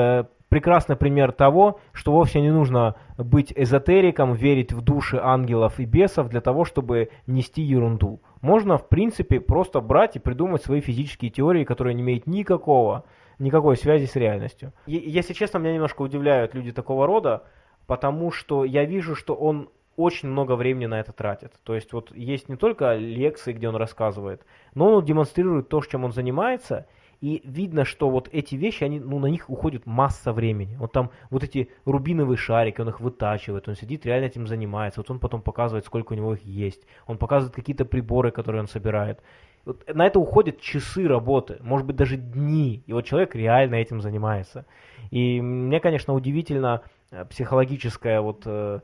прекрасный пример того, что вовсе не нужно быть эзотериком, верить в души ангелов и бесов для того, чтобы нести ерунду. Можно, в принципе, просто брать и придумать свои физические теории, которые не имеют никакого, никакой связи с реальностью. Если честно, меня немножко удивляют люди такого рода, потому что я вижу, что он очень много времени на это тратит. То есть вот есть не только лекции, где он рассказывает, но он демонстрирует то, чем он занимается, и видно, что вот эти вещи, они, ну, на них уходит масса времени. Вот там вот эти рубиновые шарики, он их вытачивает, он сидит, реально этим занимается. Вот он потом показывает, сколько у него их есть. Он показывает какие-то приборы, которые он собирает. Вот на это уходят часы работы, может быть даже дни. И вот человек реально этим занимается. И мне, конечно, удивительно, Э, психологическая вот э,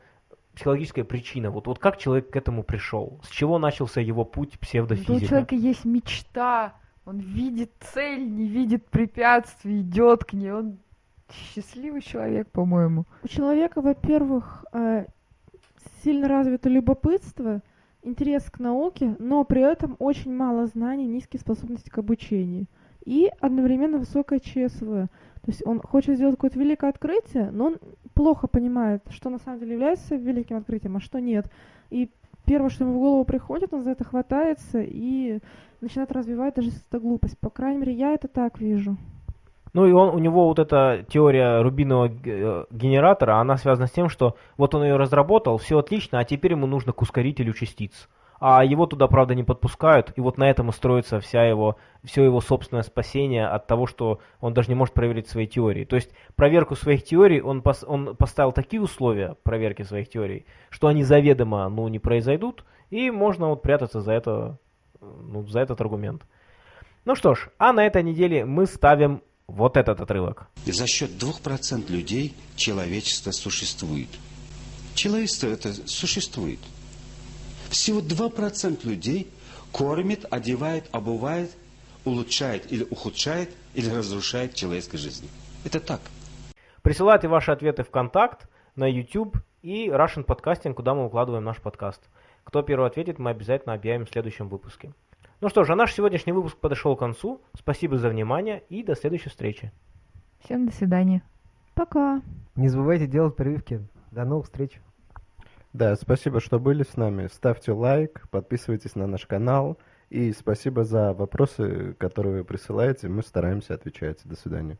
психологическая причина. Вот, вот как человек к этому пришел? С чего начался его путь псевдофизика? у человека есть мечта, он видит цель, не видит препятствий, идет к ней. Он счастливый человек, по-моему. У человека, во-первых, э, сильно развито любопытство, интерес к науке, но при этом очень мало знаний, низкие способности к обучению. И одновременно высокое ЧСВ. То есть он хочет сделать какое-то великое открытие, но он плохо понимает, что на самом деле является великим открытием, а что нет. И первое, что ему в голову приходит, он за это хватается и начинает развивать даже если это глупость. По крайней мере, я это так вижу. Ну и он, у него вот эта теория рубинового э, генератора, она связана с тем, что вот он ее разработал, все отлично, а теперь ему нужно к ускорителю частиц а его туда, правда, не подпускают, и вот на этом и строится вся его, все его собственное спасение от того, что он даже не может проверить свои теории. То есть проверку своих теорий, он, пос, он поставил такие условия проверки своих теорий, что они заведомо ну, не произойдут, и можно вот прятаться за, это, ну, за этот аргумент. Ну что ж, а на этой неделе мы ставим вот этот отрывок. За счет 2% людей человечество существует. Человечество это существует. Всего 2% людей кормит, одевает, обувает, улучшает или ухудшает, или разрушает человеческую жизнь. Это так. Присылайте ваши ответы в контакт, на YouTube и Russian Podcasting, куда мы укладываем наш подкаст. Кто первый ответит, мы обязательно объявим в следующем выпуске. Ну что ж, а наш сегодняшний выпуск подошел к концу. Спасибо за внимание и до следующей встречи. Всем до свидания. Пока. Не забывайте делать прививки. До новых встреч. Да, спасибо, что были с нами. Ставьте лайк, подписывайтесь на наш канал. И спасибо за вопросы, которые вы присылаете. Мы стараемся отвечать. До свидания.